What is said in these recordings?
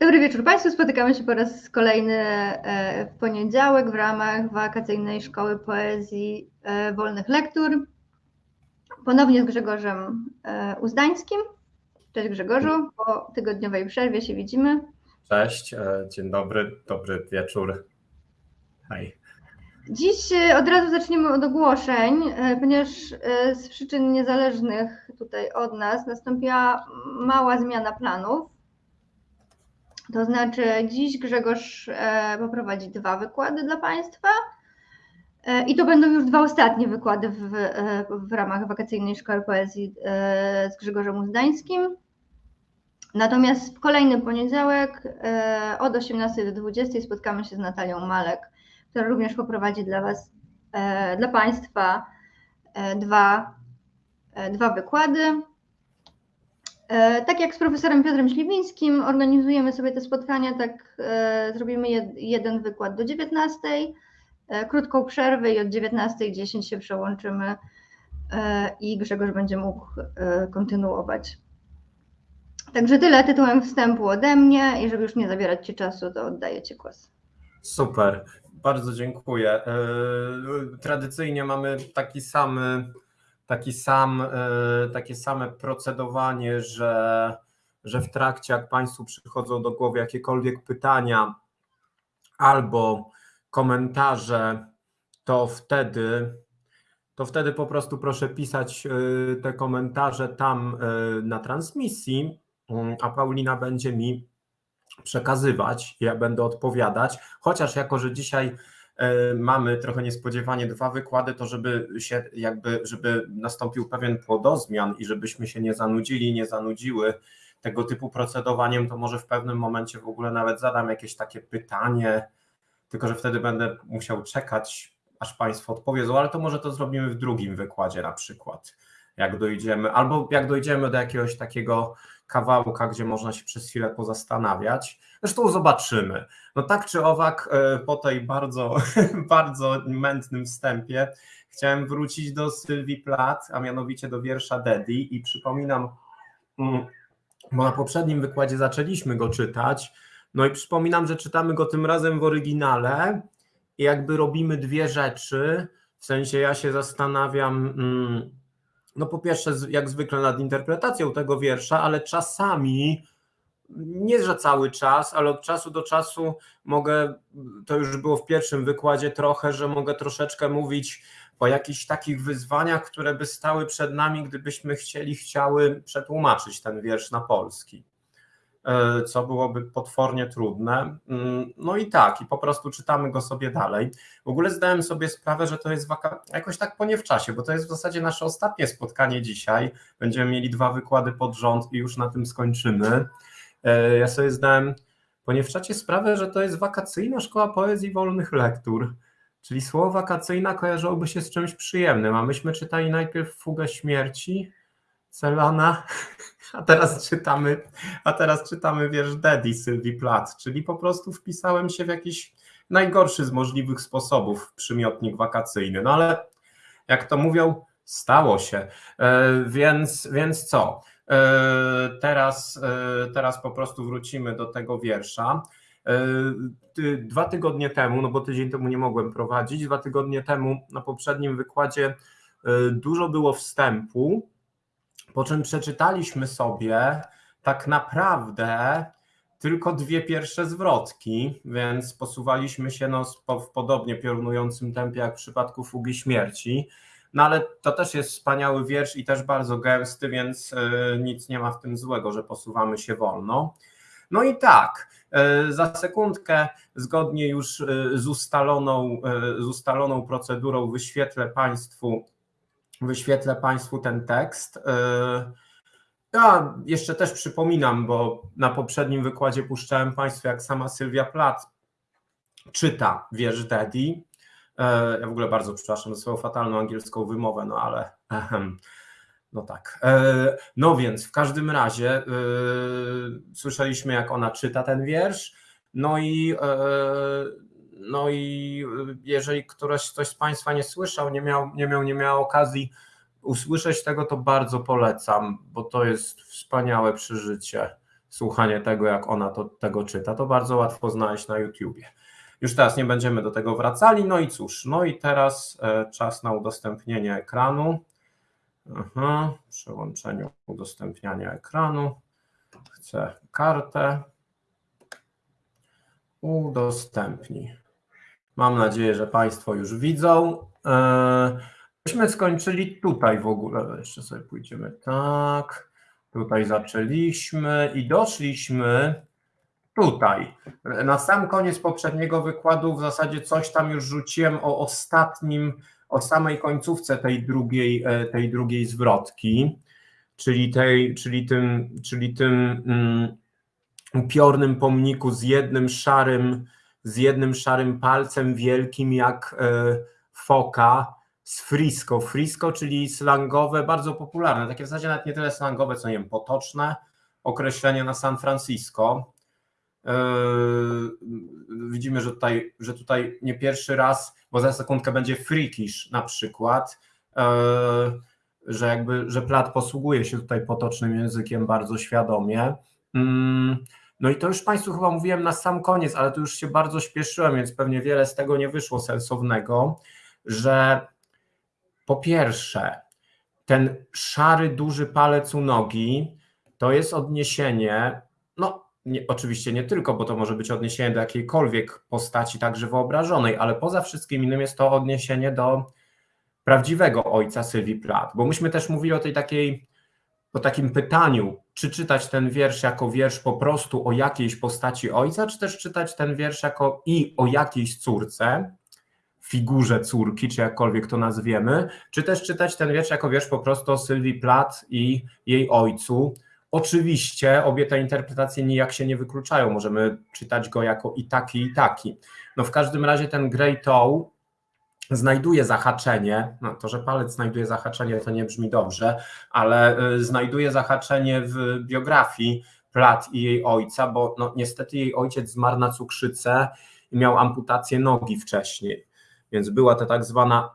Dobry wieczór Państwu. Spotykamy się po raz kolejny e, w poniedziałek w ramach wakacyjnej szkoły poezji e, wolnych lektur. Ponownie z Grzegorzem e, Uzdańskim. Cześć Grzegorzu, po tygodniowej przerwie się widzimy. Cześć, dzień dobry, dobry wieczór. Hej. Dziś od razu zaczniemy od ogłoszeń, ponieważ z przyczyn niezależnych tutaj od nas nastąpiła mała zmiana planów. To znaczy, dziś Grzegorz e, poprowadzi dwa wykłady dla Państwa. E, I to będą już dwa ostatnie wykłady w, e, w ramach wakacyjnej szkoły poezji z Grzegorzem Uzdańskim. Natomiast w kolejny poniedziałek od 18 do 20 spotkamy się z Natalią Malek, która również poprowadzi dla Was, dla Państwa dwa, dwa wykłady. E, tak jak z profesorem Piotrem Śliwińskim organizujemy sobie te spotkania, tak e, zrobimy jeden wykład do 19, e, krótką przerwę i od 19.10 się przełączymy i Grzegorz będzie mógł kontynuować. Także tyle tytułem wstępu ode mnie i żeby już nie zabierać Ci czasu, to oddaję Ci głos. Super, bardzo dziękuję. Tradycyjnie mamy taki sam taki sam, e, takie same procedowanie, że, że w trakcie, jak Państwu przychodzą do głowy jakiekolwiek pytania albo komentarze, to wtedy, to wtedy po prostu proszę pisać e, te komentarze tam e, na transmisji, mm, a Paulina będzie mi przekazywać, ja będę odpowiadać, chociaż jako, że dzisiaj mamy trochę niespodziewanie dwa wykłady, to żeby się jakby, żeby nastąpił pewien płodozmian i żebyśmy się nie zanudzili, nie zanudziły tego typu procedowaniem, to może w pewnym momencie w ogóle nawet zadam jakieś takie pytanie, tylko że wtedy będę musiał czekać, aż Państwo odpowiedzą, ale to może to zrobimy w drugim wykładzie na przykład, jak dojdziemy, albo jak dojdziemy do jakiegoś takiego kawałka, gdzie można się przez chwilę pozastanawiać. Zresztą zobaczymy. No tak czy owak, e, po tej bardzo, bardzo mętnym wstępie chciałem wrócić do Sylwii Plat, a mianowicie do wiersza Daddy i przypominam, mm, bo na poprzednim wykładzie zaczęliśmy go czytać, no i przypominam, że czytamy go tym razem w oryginale i jakby robimy dwie rzeczy, w sensie ja się zastanawiam, mm, no po pierwsze jak zwykle nad interpretacją tego wiersza, ale czasami nie że cały czas, ale od czasu do czasu mogę, to już było w pierwszym wykładzie trochę, że mogę troszeczkę mówić o jakichś takich wyzwaniach, które by stały przed nami, gdybyśmy chcieli, chciały przetłumaczyć ten wiersz na polski. E, co byłoby potwornie trudne. Mm, no i tak, i po prostu czytamy go sobie dalej. W ogóle zdałem sobie sprawę, że to jest waka... jakoś tak po nie w czasie, bo to jest w zasadzie nasze ostatnie spotkanie dzisiaj. Będziemy mieli dwa wykłady pod rząd i już na tym skończymy. E, ja sobie zdałem po nie w czacie sprawę, że to jest wakacyjna szkoła poezji wolnych lektur. Czyli słowo wakacyjna kojarzyłoby się z czymś przyjemnym, a myśmy czytali najpierw Fugę Śmierci, Celana, a teraz czytamy, a teraz czytamy wiersz Daddy Sylwii Plath, czyli po prostu wpisałem się w jakiś najgorszy z możliwych sposobów przymiotnik wakacyjny. No ale jak to mówią, stało się. E, więc, więc co? E, teraz, e, teraz po prostu wrócimy do tego wiersza. Dwa tygodnie temu, no bo tydzień temu nie mogłem prowadzić, dwa tygodnie temu na poprzednim wykładzie dużo było wstępu, po czym przeczytaliśmy sobie tak naprawdę tylko dwie pierwsze zwrotki, więc posuwaliśmy się no, w podobnie piorunującym tempie jak w przypadku Fugi Śmierci. No ale to też jest wspaniały wiersz i też bardzo gęsty, więc y, nic nie ma w tym złego, że posuwamy się wolno. No i tak, y, za sekundkę, zgodnie już y, z ustaloną, z ustaloną procedurą, wyświetlę Państwu wyświetlę Państwu ten tekst. E, ja jeszcze też przypominam, bo na poprzednim wykładzie puszczałem Państwu, jak sama Sylwia Plath czyta wiersz Daddy. E, ja w ogóle bardzo przepraszam za swoją fatalną angielską wymowę, no ale no tak. E, no więc w każdym razie słyszeliśmy, jak ona czyta ten wiersz. No i no i y, jeżeli ktoś, ktoś z Państwa nie słyszał, nie miał, nie miał, nie miał okazji usłyszeć tego, to bardzo polecam, bo to jest wspaniałe przeżycie. słuchanie tego, jak ona to, tego czyta. To bardzo łatwo znaleźć na YouTubie. Już teraz nie będziemy do tego wracali. No i cóż, no i teraz e, czas na udostępnienie ekranu. Aha, przełączeniu udostępniania ekranu. Chcę kartę. Udostępnij. Mam nadzieję, że Państwo już widzą. E, myśmy skończyli tutaj w ogóle. Jeszcze sobie pójdziemy tak. Tutaj zaczęliśmy i doszliśmy tutaj. Na sam koniec poprzedniego wykładu w zasadzie coś tam już rzuciłem o ostatnim, o samej końcówce tej drugiej, e, tej drugiej zwrotki, czyli, tej, czyli tym, czyli tym um, upiornym pomniku z jednym szarym, z jednym szarym palcem wielkim jak e, foka z frisco. Frisco, czyli slangowe, bardzo popularne, takie w zasadzie nawet nie tyle slangowe, co nie wiem, potoczne określenie na San Francisco. Yy, widzimy, że tutaj, że tutaj nie pierwszy raz, bo za sekundkę będzie freakish na przykład, yy, że jakby, że Plat posługuje się tutaj potocznym językiem bardzo świadomie. No i to już Państwu chyba mówiłem na sam koniec, ale tu już się bardzo śpieszyłem, więc pewnie wiele z tego nie wyszło sensownego, że po pierwsze, ten szary, duży palec u nogi to jest odniesienie, no nie, oczywiście nie tylko, bo to może być odniesienie do jakiejkolwiek postaci, także wyobrażonej, ale poza wszystkim innym jest to odniesienie do prawdziwego ojca Sylwii Plath, bo myśmy też mówili o tej takiej, o takim pytaniu, czy czytać ten wiersz jako wiersz po prostu o jakiejś postaci ojca, czy też czytać ten wiersz jako i o jakiejś córce, figurze córki, czy jakkolwiek to nazwiemy, czy też czytać ten wiersz jako wiersz po prostu o Sylwii Plath i jej ojcu, Oczywiście obie te interpretacje nijak się nie wykluczają, możemy czytać go jako i taki, i taki. No w każdym razie ten Grey Toe znajduje zahaczenie, no to, że palec znajduje zahaczenie, to nie brzmi dobrze, ale y, znajduje zahaczenie w biografii Plat i jej ojca, bo no, niestety jej ojciec zmarł na cukrzycę i miał amputację nogi wcześniej. Więc była to tak zwana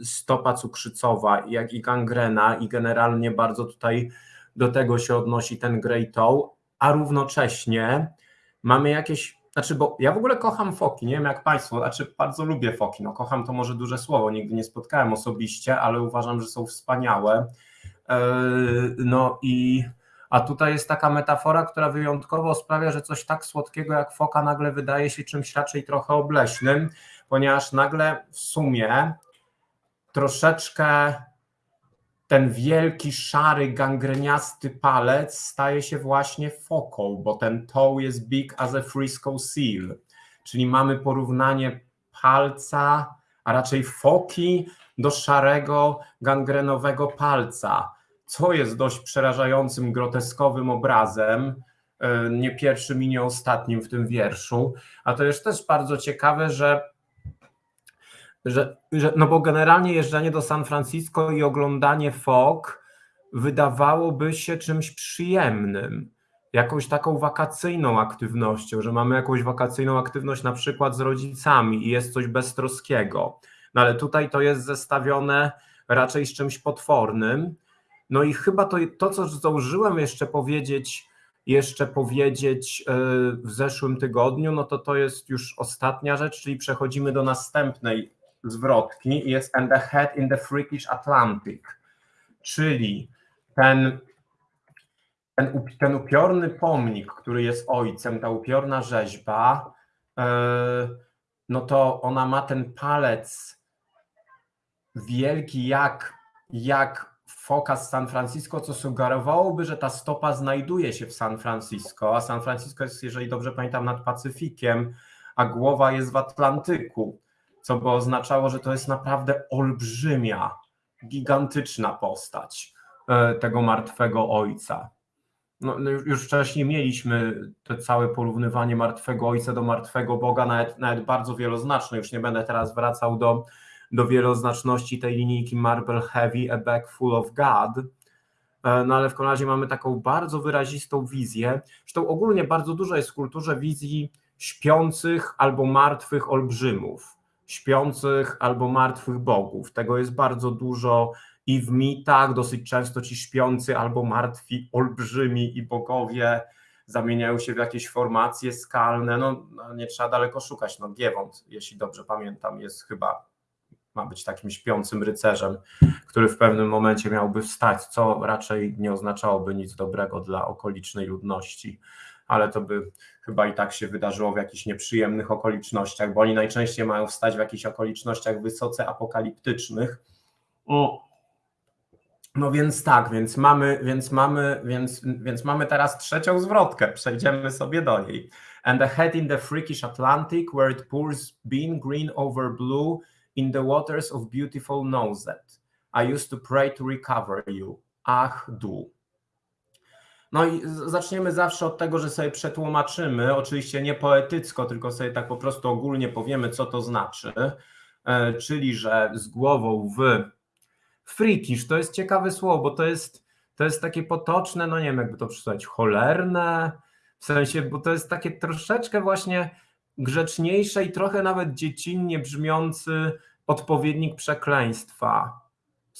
y, stopa cukrzycowa, jak i gangrena, i generalnie bardzo tutaj do tego się odnosi ten Grey Toe, a równocześnie mamy jakieś, znaczy, bo ja w ogóle kocham foki, nie wiem jak Państwo, znaczy bardzo lubię foki, no kocham to może duże słowo, nigdy nie spotkałem osobiście, ale uważam, że są wspaniałe. E, no i a tutaj jest taka metafora, która wyjątkowo sprawia, że coś tak słodkiego jak foka nagle wydaje się czymś raczej trochę obleśnym, ponieważ nagle w sumie troszeczkę ten wielki, szary, gangreniasty palec staje się właśnie foką, bo ten toe jest big as a Frisco seal, czyli mamy porównanie palca, a raczej foki do szarego, gangrenowego palca, co jest dość przerażającym, groteskowym obrazem, e, nie pierwszym i nie ostatnim w tym wierszu, a to jest też bardzo ciekawe, że że, że, no bo generalnie jeżdżenie do San Francisco i oglądanie fok wydawałoby się czymś przyjemnym, jakąś taką wakacyjną aktywnością, że mamy jakąś wakacyjną aktywność na przykład z rodzicami i jest coś beztroskiego. No ale tutaj to jest zestawione raczej z czymś potwornym. No i chyba to, to co zdążyłem jeszcze powiedzieć, jeszcze powiedzieć e, w zeszłym tygodniu, no to to jest już ostatnia rzecz, czyli przechodzimy do następnej zwrotki jest and the head in the freakish Atlantic, czyli ten, ten, ten upiorny pomnik, który jest ojcem, ta upiorna rzeźba, e, no to ona ma ten palec wielki jak, jak foka z San Francisco, co sugerowałoby, że ta stopa znajduje się w San Francisco, a San Francisco jest, jeżeli dobrze pamiętam, nad Pacyfikiem, a głowa jest w Atlantyku co by oznaczało, że to jest naprawdę olbrzymia, gigantyczna postać e, tego martwego ojca. No, no już wcześniej mieliśmy to całe porównywanie martwego ojca do martwego Boga, nawet, nawet bardzo wieloznaczne. Już nie będę teraz wracał do, do wieloznaczności tej linijki Marble Heavy, A Bag Full of God. E, no ale w razie mamy taką bardzo wyrazistą wizję. Zresztą ogólnie bardzo dużo jest w kulturze wizji śpiących albo martwych olbrzymów śpiących albo martwych bogów. Tego jest bardzo dużo i w mitach, dosyć często ci śpiący albo martwi olbrzymi i bogowie zamieniają się w jakieś formacje skalne, no, no nie trzeba daleko szukać, no Giewont, jeśli dobrze pamiętam, jest chyba, ma być takim śpiącym rycerzem, który w pewnym momencie miałby wstać, co raczej nie oznaczałoby nic dobrego dla okolicznej ludności, ale to by chyba i tak się wydarzyło w jakichś nieprzyjemnych okolicznościach, bo oni najczęściej mają wstać w jakichś okolicznościach wysoce apokaliptycznych. No więc tak, więc mamy, więc mamy, więc, więc mamy teraz trzecią zwrotkę. Przejdziemy sobie do niej. And the head in the freakish Atlantic, where it pours bean green over blue in the waters of beautiful Nozet. I used to pray to recover you. Ach, du. No i zaczniemy zawsze od tego, że sobie przetłumaczymy, oczywiście nie poetycko, tylko sobie tak po prostu ogólnie powiemy, co to znaczy, e, czyli że z głową w freakish, to jest ciekawe słowo, bo to jest, to jest takie potoczne, no nie wiem jakby to przeczytać, cholerne, w sensie, bo to jest takie troszeczkę właśnie grzeczniejsze i trochę nawet dziecinnie brzmiący odpowiednik przekleństwa.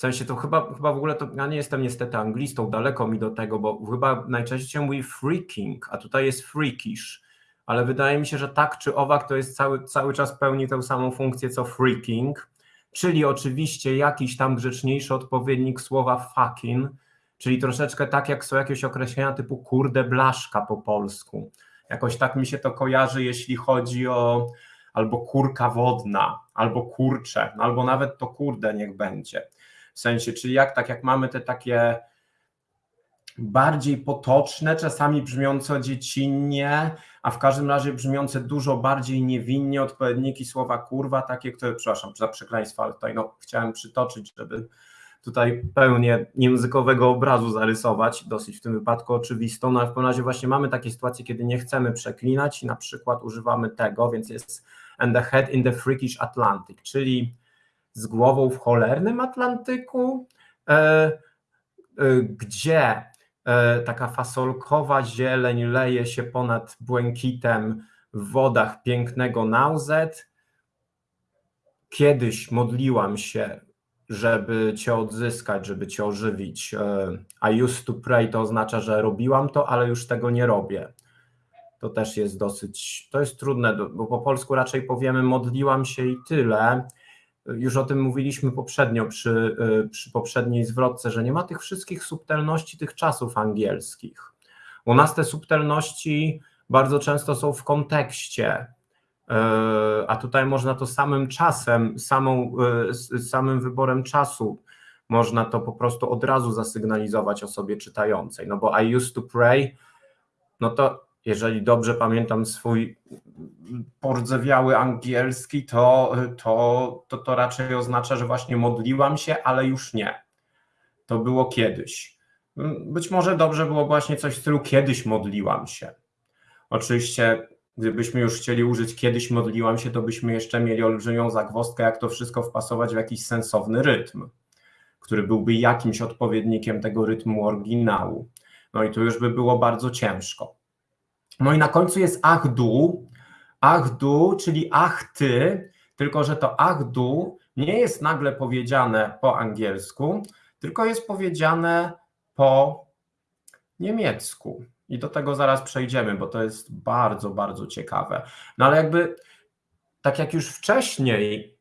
W sensie to chyba, chyba w ogóle to, ja nie jestem niestety anglistą, daleko mi do tego, bo chyba najczęściej się mówi freaking, a tutaj jest freakish, ale wydaje mi się, że tak czy owak to jest cały, cały czas pełni tę samą funkcję co freaking, czyli oczywiście jakiś tam grzeczniejszy odpowiednik słowa fucking, czyli troszeczkę tak jak są jakieś określenia typu kurde blaszka po polsku. Jakoś tak mi się to kojarzy, jeśli chodzi o albo kurka wodna, albo kurcze, albo nawet to kurde niech będzie. Sensie, czyli jak tak jak mamy te takie bardziej potoczne, czasami brzmiące dziecinnie, a w każdym razie brzmiące dużo bardziej niewinnie odpowiedniki słowa kurwa, takie, które, przepraszam za przekleństwo, ale tutaj no, chciałem przytoczyć, żeby tutaj pełnię językowego obrazu zarysować, dosyć w tym wypadku oczywistą, no ale w pewnym razie właśnie mamy takie sytuacje, kiedy nie chcemy przeklinać i na przykład używamy tego, więc jest and the head in the freakish Atlantic, czyli z głową w cholernym Atlantyku, e, e, gdzie e, taka fasolkowa zieleń leje się ponad błękitem w wodach pięknego Nauzet. Kiedyś modliłam się, żeby Cię odzyskać, żeby Cię ożywić. I used to pray to oznacza, że robiłam to, ale już tego nie robię. To też jest dosyć, to jest trudne, bo po polsku raczej powiemy modliłam się i tyle, już o tym mówiliśmy poprzednio przy, y, przy poprzedniej zwrotce, że nie ma tych wszystkich subtelności tych czasów angielskich. U nas te subtelności bardzo często są w kontekście, y, a tutaj można to samym czasem, samą, y, samym wyborem czasu, można to po prostu od razu zasygnalizować osobie czytającej. No bo I used to pray, no to jeżeli dobrze pamiętam swój pordzewiały angielski, to, to, to, to raczej oznacza, że właśnie modliłam się, ale już nie. To było kiedyś. Być może dobrze było właśnie coś w stylu kiedyś modliłam się. Oczywiście, gdybyśmy już chcieli użyć kiedyś modliłam się, to byśmy jeszcze mieli olbrzymią zagwozdkę, jak to wszystko wpasować w jakiś sensowny rytm, który byłby jakimś odpowiednikiem tego rytmu oryginału. No i to już by było bardzo ciężko. No i na końcu jest achdu, achdu, czyli ach ty, tylko że to achdu nie jest nagle powiedziane po angielsku, tylko jest powiedziane po niemiecku. I do tego zaraz przejdziemy, bo to jest bardzo, bardzo ciekawe. No ale jakby, tak jak już wcześniej,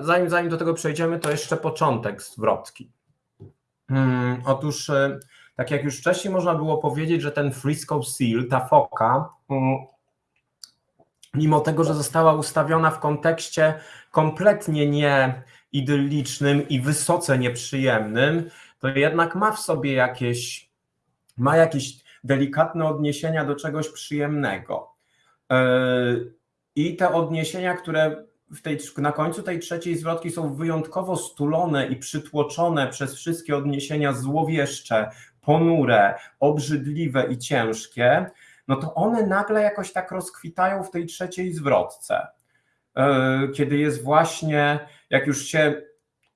zanim, zanim do tego przejdziemy, to jeszcze początek zwrotki. Hmm, otóż y, tak jak już wcześniej można było powiedzieć, że ten Frisco Seal, ta foka, mm, mimo tego, że została ustawiona w kontekście kompletnie nieidyllicznym i wysoce nieprzyjemnym, to jednak ma w sobie jakieś, ma jakieś delikatne odniesienia do czegoś przyjemnego. E, I te odniesienia, które tej, na końcu tej trzeciej zwrotki są wyjątkowo stulone i przytłoczone przez wszystkie odniesienia złowieszcze, ponure, obrzydliwe i ciężkie, no to one nagle jakoś tak rozkwitają w tej trzeciej zwrotce. E, kiedy jest właśnie, jak już się,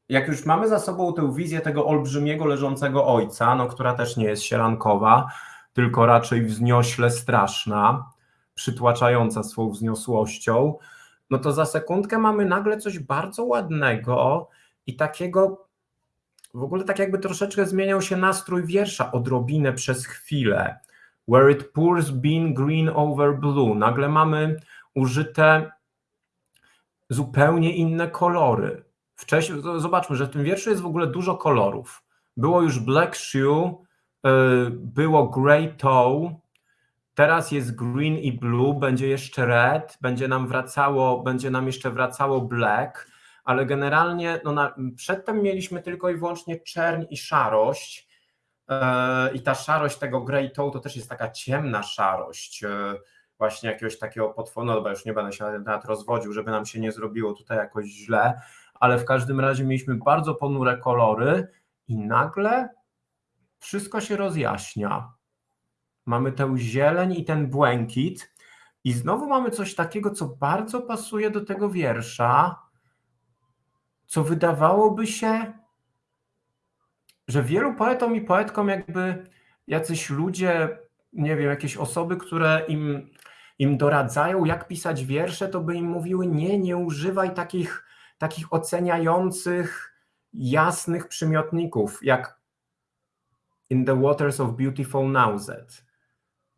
jak już mamy za sobą tę wizję tego olbrzymiego leżącego ojca, no która też nie jest sielankowa, tylko raczej wzniośle straszna, przytłaczająca swą wzniosłością, no to za sekundkę mamy nagle coś bardzo ładnego i takiego w ogóle tak jakby troszeczkę zmieniał się nastrój wiersza odrobinę przez chwilę. where it pours bean green over blue. Nagle mamy użyte zupełnie inne kolory. Wcześniej, zobaczmy, że w tym wierszu jest w ogóle dużo kolorów. Było już black shoe, y, było grey toe, teraz jest green i blue, będzie jeszcze red, będzie nam wracało, będzie nam jeszcze wracało black, ale generalnie no na, przedtem mieliśmy tylko i wyłącznie czerń i szarość. Y, i ta szarość tego grey toe to też jest taka ciemna szarość, y, właśnie jakiegoś takiego potworu, no już nie będę się nawet rozwodził, żeby nam się nie zrobiło tutaj jakoś źle, ale w każdym razie mieliśmy bardzo ponure kolory i nagle wszystko się rozjaśnia. Mamy tę zieleń i ten błękit i znowu mamy coś takiego, co bardzo pasuje do tego wiersza, co wydawałoby się, że wielu poetom i poetkom jakby jacyś ludzie, nie wiem, jakieś osoby, które im im doradzają, jak pisać wiersze, to by im mówiły: Nie, nie używaj takich, takich oceniających, jasnych przymiotników, jak in the waters of beautiful Nauzet.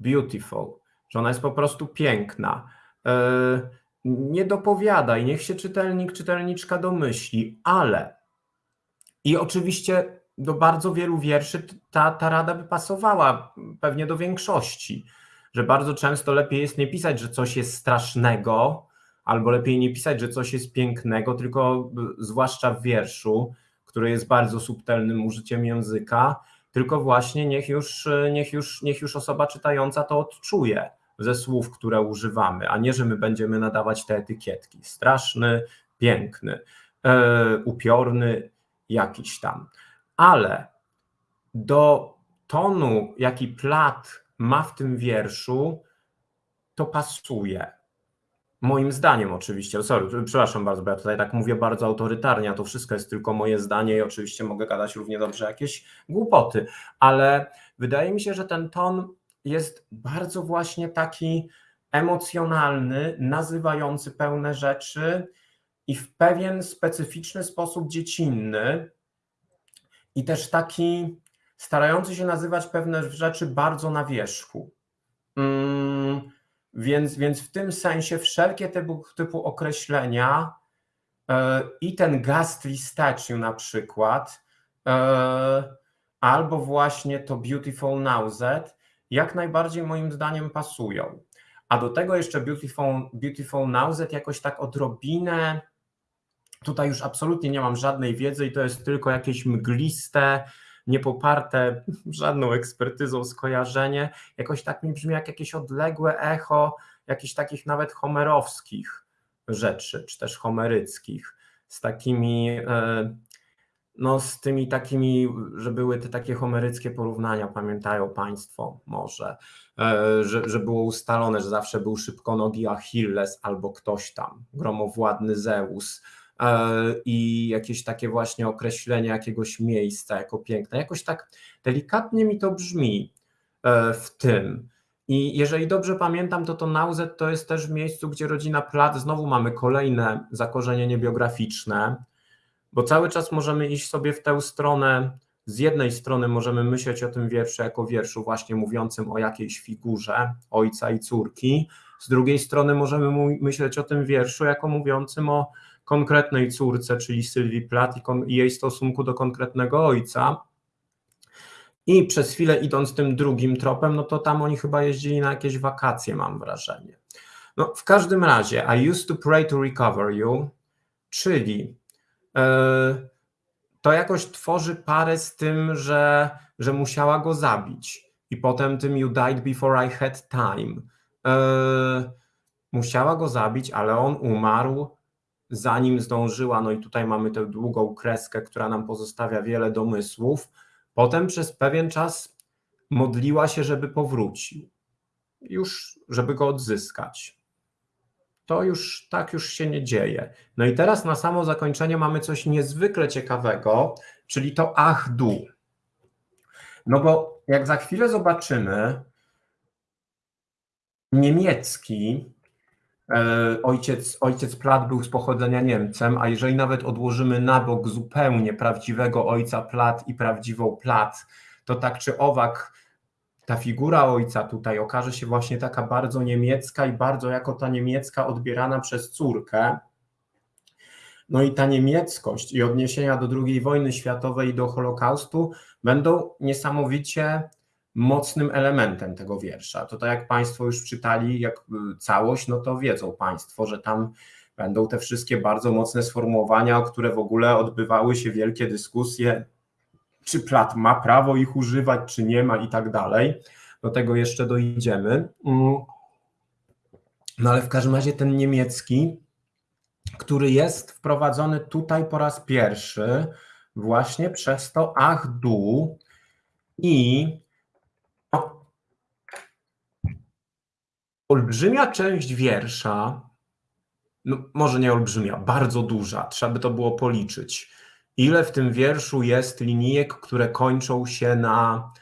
Beautiful, że ona jest po prostu piękna. E, nie dopowiadaj, niech się czytelnik, czytelniczka domyśli, ale i oczywiście do bardzo wielu wierszy ta, ta rada by pasowała, pewnie do większości że bardzo często lepiej jest nie pisać, że coś jest strasznego, albo lepiej nie pisać, że coś jest pięknego, tylko zwłaszcza w wierszu, który jest bardzo subtelnym użyciem języka, tylko właśnie niech już, niech już, niech już osoba czytająca to odczuje ze słów, które używamy, a nie, że my będziemy nadawać te etykietki. Straszny, piękny, e, upiorny, jakiś tam. Ale do tonu, jaki plat ma w tym wierszu, to pasuje. Moim zdaniem oczywiście, sorry, przepraszam bardzo, bo ja tutaj tak mówię bardzo autorytarnie, a to wszystko jest tylko moje zdanie i oczywiście mogę gadać równie dobrze jakieś głupoty, ale wydaje mi się, że ten ton jest bardzo właśnie taki emocjonalny, nazywający pełne rzeczy i w pewien specyficzny sposób dziecinny i też taki starający się nazywać pewne rzeczy bardzo na wierzchu. Mm, więc, więc w tym sensie wszelkie tego typu określenia e, i ten ghastly statue na przykład, e, albo właśnie to beautiful nausea, jak najbardziej moim zdaniem pasują. A do tego jeszcze beautiful, beautiful nausea jakoś tak odrobinę, tutaj już absolutnie nie mam żadnej wiedzy i to jest tylko jakieś mgliste, niepoparte żadną ekspertyzą skojarzenie, jakoś tak mi brzmi jak jakieś odległe echo jakichś takich nawet homerowskich rzeczy, czy też homeryckich, z takimi, e, no z tymi takimi, że były te takie homeryckie porównania, pamiętają Państwo może, e, że, że było ustalone, że zawsze był szybkonogi Achilles albo ktoś tam, gromowładny Zeus, E, i jakieś takie właśnie określenie jakiegoś miejsca jako piękne. Jakoś tak delikatnie mi to brzmi e, w tym. I jeżeli dobrze pamiętam, to to Nauzet to jest też miejscu, gdzie rodzina Plat, znowu mamy kolejne zakorzenienie biograficzne, bo cały czas możemy iść sobie w tę stronę. Z jednej strony możemy myśleć o tym wierszu jako wierszu właśnie mówiącym o jakiejś figurze ojca i córki, z drugiej strony możemy myśleć o tym wierszu jako mówiącym o konkretnej córce, czyli Sylwii Plath i jej stosunku do konkretnego ojca. I przez chwilę idąc tym drugim tropem, no to tam oni chyba jeździli na jakieś wakacje, mam wrażenie. No, w każdym razie, I used to pray to recover you, czyli to jakoś tworzy parę z tym, że, że musiała go zabić. I potem tym you died before I had time. Yy, musiała go zabić, ale on umarł zanim zdążyła, no i tutaj mamy tę długą kreskę, która nam pozostawia wiele domysłów, potem przez pewien czas modliła się, żeby powrócił, już żeby go odzyskać. To już tak już się nie dzieje. No i teraz na samo zakończenie mamy coś niezwykle ciekawego, czyli to ach du. No bo jak za chwilę zobaczymy, niemiecki E, ojciec, ojciec Plat był z pochodzenia Niemcem, a jeżeli nawet odłożymy na bok zupełnie prawdziwego ojca Plat i prawdziwą Plat, to tak czy owak ta figura ojca tutaj okaże się właśnie taka bardzo niemiecka i bardzo jako ta niemiecka odbierana przez córkę. No i ta niemieckość i odniesienia do II wojny światowej i do Holokaustu będą niesamowicie mocnym elementem tego wiersza. To tak jak Państwo już czytali jak y, całość, no to wiedzą Państwo, że tam będą te wszystkie bardzo mocne sformułowania, o które w ogóle odbywały się wielkie dyskusje, czy Plat ma prawo ich używać, czy nie ma i tak dalej. Do tego jeszcze dojdziemy. Mm. No ale w każdym razie ten niemiecki, który jest wprowadzony tutaj po raz pierwszy, właśnie przez to ach du i olbrzymia część wiersza, no może nie olbrzymia, bardzo duża, trzeba by to było policzyć. Ile w tym wierszu jest linijek, które kończą się na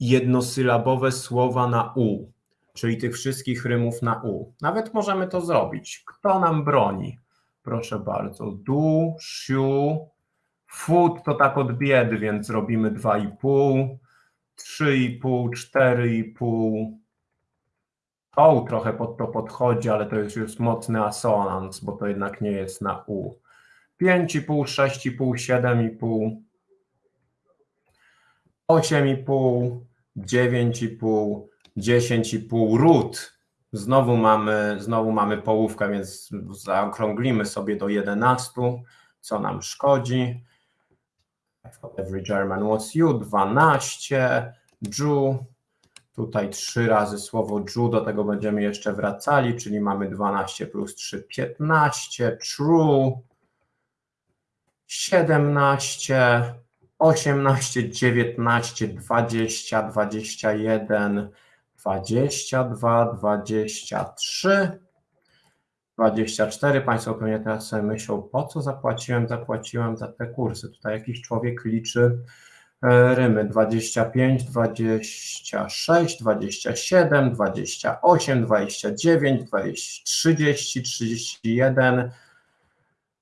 jednosylabowe słowa na u, czyli tych wszystkich rymów na u. Nawet możemy to zrobić. Kto nam broni? Proszę bardzo. Du, siu, food to tak od biedy, więc robimy 2,5, 3,5, 4,5. O, trochę pod to podchodzi, ale to jest już mocny asonans, bo to jednak nie jest na U. 5,5, 6,5, 7,5, 8,5, 9,5, 10,5 ród. Znowu mamy, znowu mamy połówkę, więc zaokrąglimy sobie do 11, co nam szkodzi. Every German was you, 12, Jew, tutaj trzy razy słowo Jew, do tego będziemy jeszcze wracali, czyli mamy 12 plus 3, 15, true, 17, 18, 19, 20, 21, 22, 23, 24. Państwo pewnie teraz sobie myślą, po co zapłaciłem? Zapłaciłem za te kursy. Tutaj jakiś człowiek liczy e, rymy 25, 26, 27, 28, 29, 20, 30, 31.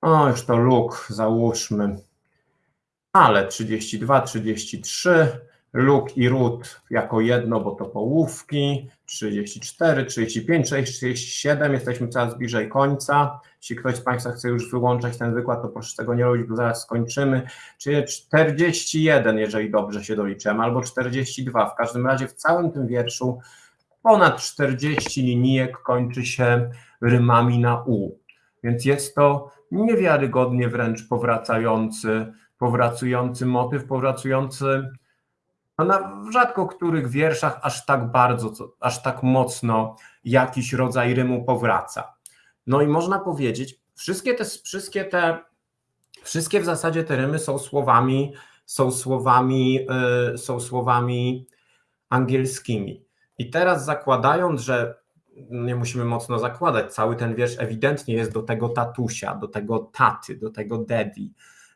O, już to luk, załóżmy ale 32, 33, luk i ród jako jedno, bo to połówki, 34, 35, 37, jesteśmy coraz bliżej końca. Jeśli ktoś z Państwa chce już wyłączać ten wykład, to proszę tego nie robić, bo zaraz skończymy. Czyli 41, jeżeli dobrze się doliczyłem, albo 42. W każdym razie w całym tym wierszu ponad 40 linijek kończy się rymami na U. Więc jest to niewiarygodnie wręcz powracający powracający motyw, powracający no na rzadko których wierszach aż tak bardzo, aż tak mocno jakiś rodzaj rymu powraca. No i można powiedzieć, wszystkie te, wszystkie te, wszystkie w zasadzie te rymy są słowami, są słowami, yy, są słowami angielskimi. I teraz zakładając, że nie musimy mocno zakładać, cały ten wiersz ewidentnie jest do tego tatusia, do tego taty, do tego daddy,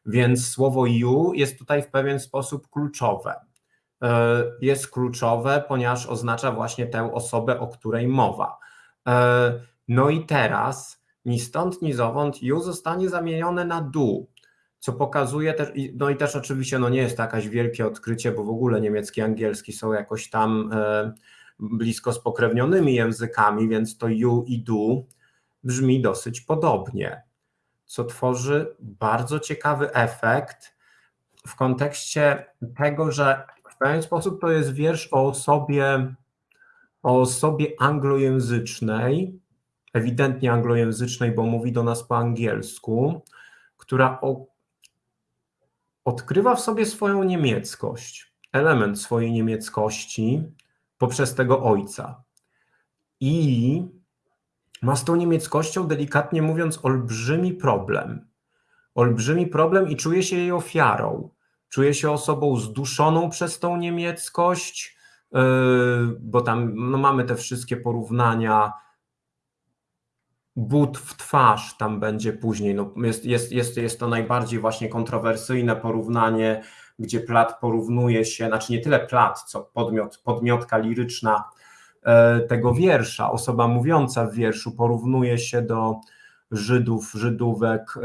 więc słowo you jest tutaj w pewien sposób kluczowe. E, jest kluczowe, ponieważ oznacza właśnie tę osobę, o której mowa. E, no i teraz ni stąd, ni zowąd you zostanie zamienione na do, co pokazuje też, no i też oczywiście no nie jest to jakieś wielkie odkrycie, bo w ogóle niemiecki angielski są jakoś tam e, blisko spokrewnionymi językami, więc to you i do brzmi dosyć podobnie co tworzy bardzo ciekawy efekt w kontekście tego, że w pewien sposób to jest wiersz o osobie, o osobie anglojęzycznej, ewidentnie anglojęzycznej, bo mówi do nas po angielsku, która o, odkrywa w sobie swoją niemieckość, element swojej niemieckości poprzez tego ojca. I ma z tą niemieckością, delikatnie mówiąc, olbrzymi problem. Olbrzymi problem i czuje się jej ofiarą. Czuje się osobą zduszoną przez tą niemieckość, yy, bo tam no, mamy te wszystkie porównania. But w twarz tam będzie później. No, jest, jest, jest, jest to najbardziej właśnie kontrowersyjne porównanie, gdzie Plat porównuje się, znaczy nie tyle Plat, co podmiot, podmiotka liryczna E, tego wiersza. Osoba mówiąca w wierszu porównuje się do Żydów, Żydówek e,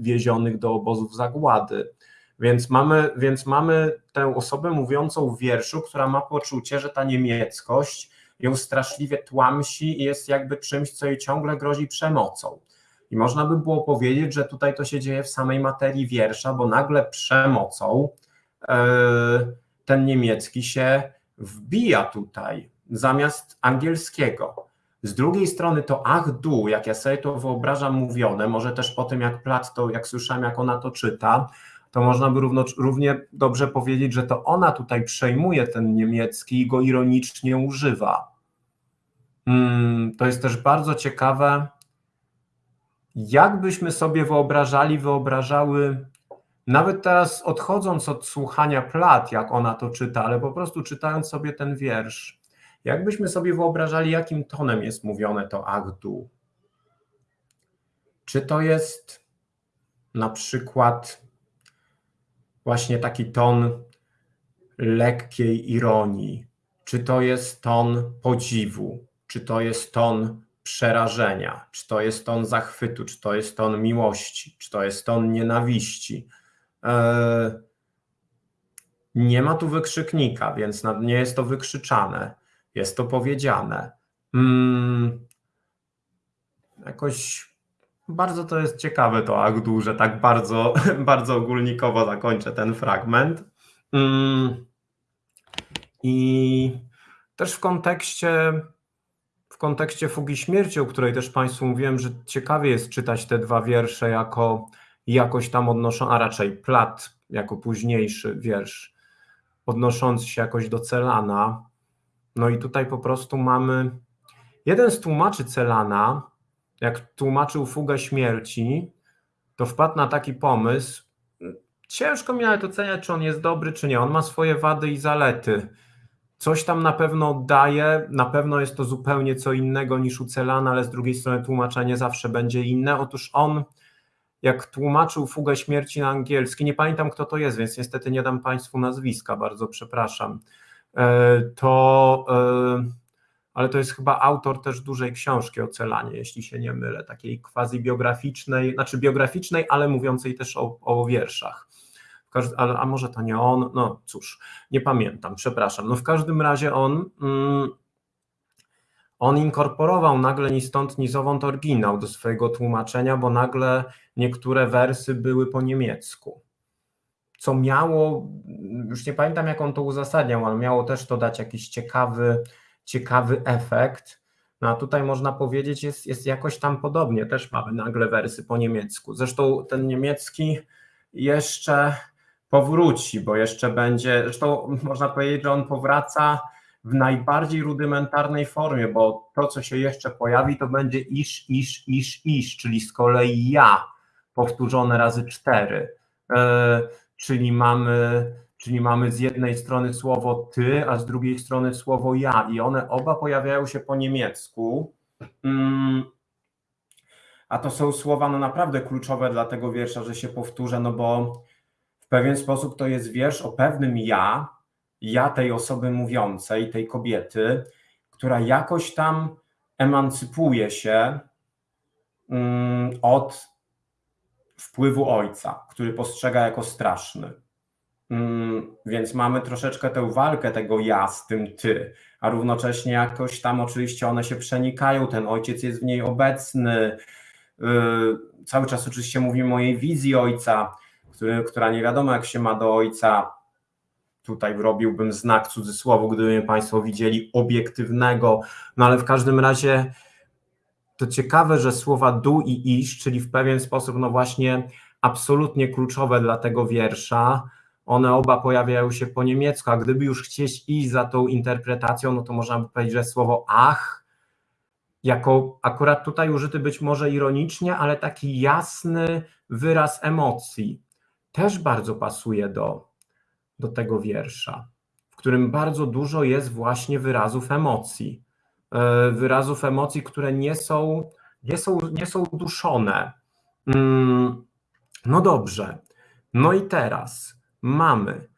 wiezionych do obozów zagłady. Więc mamy, więc mamy tę osobę mówiącą w wierszu, która ma poczucie, że ta niemieckość ją straszliwie tłamsi i jest jakby czymś, co jej ciągle grozi przemocą. I można by było powiedzieć, że tutaj to się dzieje w samej materii wiersza, bo nagle przemocą ten niemiecki się wbija tutaj zamiast angielskiego. Z drugiej strony to ach du, jak ja sobie to wyobrażam mówione, może też po tym jak Plat to, jak słyszałem, jak ona to czyta, to można by równo, równie dobrze powiedzieć, że to ona tutaj przejmuje ten niemiecki i go ironicznie używa. Hmm, to jest też bardzo ciekawe, jak byśmy sobie wyobrażali, wyobrażały, nawet teraz odchodząc od słuchania Plat, jak ona to czyta, ale po prostu czytając sobie ten wiersz, jakbyśmy sobie wyobrażali, jakim tonem jest mówione to Achdu? Czy to jest na przykład właśnie taki ton lekkiej ironii? Czy to jest ton podziwu? Czy to jest ton przerażenia? Czy to jest ton zachwytu? Czy to jest ton miłości? Czy to jest ton nienawiści? Eee, nie ma tu wykrzyknika, więc nie jest to wykrzyczane jest to powiedziane. Hmm, jakoś bardzo to jest ciekawe to Agdu, że tak bardzo, bardzo ogólnikowo zakończę ten fragment. Hmm, I też w kontekście w kontekście Fugi Śmierci, o której też Państwu mówiłem, że ciekawie jest czytać te dwa wiersze jako jakoś tam odnoszą, a raczej plat jako późniejszy wiersz, odnoszący się jakoś do Celana. No i tutaj po prostu mamy. Jeden z tłumaczy Celana, jak tłumaczył fugę śmierci, to wpadł na taki pomysł. Ciężko mi nawet oceniać, czy on jest dobry, czy nie. On ma swoje wady i zalety. Coś tam na pewno daje, na pewno jest to zupełnie co innego niż u Celana, ale z drugiej strony tłumaczenie zawsze będzie inne. Otóż on, jak tłumaczył fugę śmierci na angielski, nie pamiętam kto to jest, więc niestety nie dam Państwu nazwiska, bardzo przepraszam E, to e, ale to jest chyba autor też dużej książki o Celanie, jeśli się nie mylę, takiej quasi biograficznej, znaczy biograficznej, ale mówiącej też o, o wierszach. A może to nie on, no cóż, nie pamiętam, przepraszam. No w każdym razie on, mm, on inkorporował nagle ni stąd, ni zowąd oryginał do swojego tłumaczenia, bo nagle niektóre wersy były po niemiecku co miało, już nie pamiętam jak on to uzasadniał, ale miało też to dać jakiś ciekawy, ciekawy efekt. No a tutaj można powiedzieć, jest, jest jakoś tam podobnie, też mamy nagle wersy po niemiecku. Zresztą ten niemiecki jeszcze powróci, bo jeszcze będzie, zresztą można powiedzieć, że on powraca w najbardziej rudymentarnej formie, bo to, co się jeszcze pojawi, to będzie isz, isz, isz, isz, czyli z kolei ja powtórzone razy cztery. E, czyli mamy, czyli mamy z jednej strony słowo ty, a z drugiej strony słowo ja i one oba pojawiają się po niemiecku. Mm, a to są słowa no naprawdę kluczowe dla tego wiersza, że się powtórzę, no bo w pewien sposób to jest wiersz o pewnym ja, ja tej osoby mówiącej, tej kobiety, która jakoś tam emancypuje się mm, od wpływu ojca, który postrzega jako straszny. Mm, więc mamy troszeczkę tę walkę tego ja z tym ty, a równocześnie jakoś tam oczywiście one się przenikają, ten ojciec jest w niej obecny. Y, cały czas oczywiście mówimy o jej wizji ojca, który, która nie wiadomo jak się ma do ojca. Tutaj robiłbym znak cudzysłowu, gdyby mnie Państwo widzieli obiektywnego, no ale w każdym razie to ciekawe, że słowa du i isz, czyli w pewien sposób, no właśnie, absolutnie kluczowe dla tego wiersza, one oba pojawiają się po niemiecku, a gdyby już chcieć iść za tą interpretacją, no to można by powiedzieć, że słowo ach, jako akurat tutaj użyty być może ironicznie, ale taki jasny wyraz emocji, też bardzo pasuje do, do tego wiersza, w którym bardzo dużo jest właśnie wyrazów emocji. E, wyrazów emocji, które nie są, nie są, nie są duszone. Mm, no dobrze. No i teraz mamy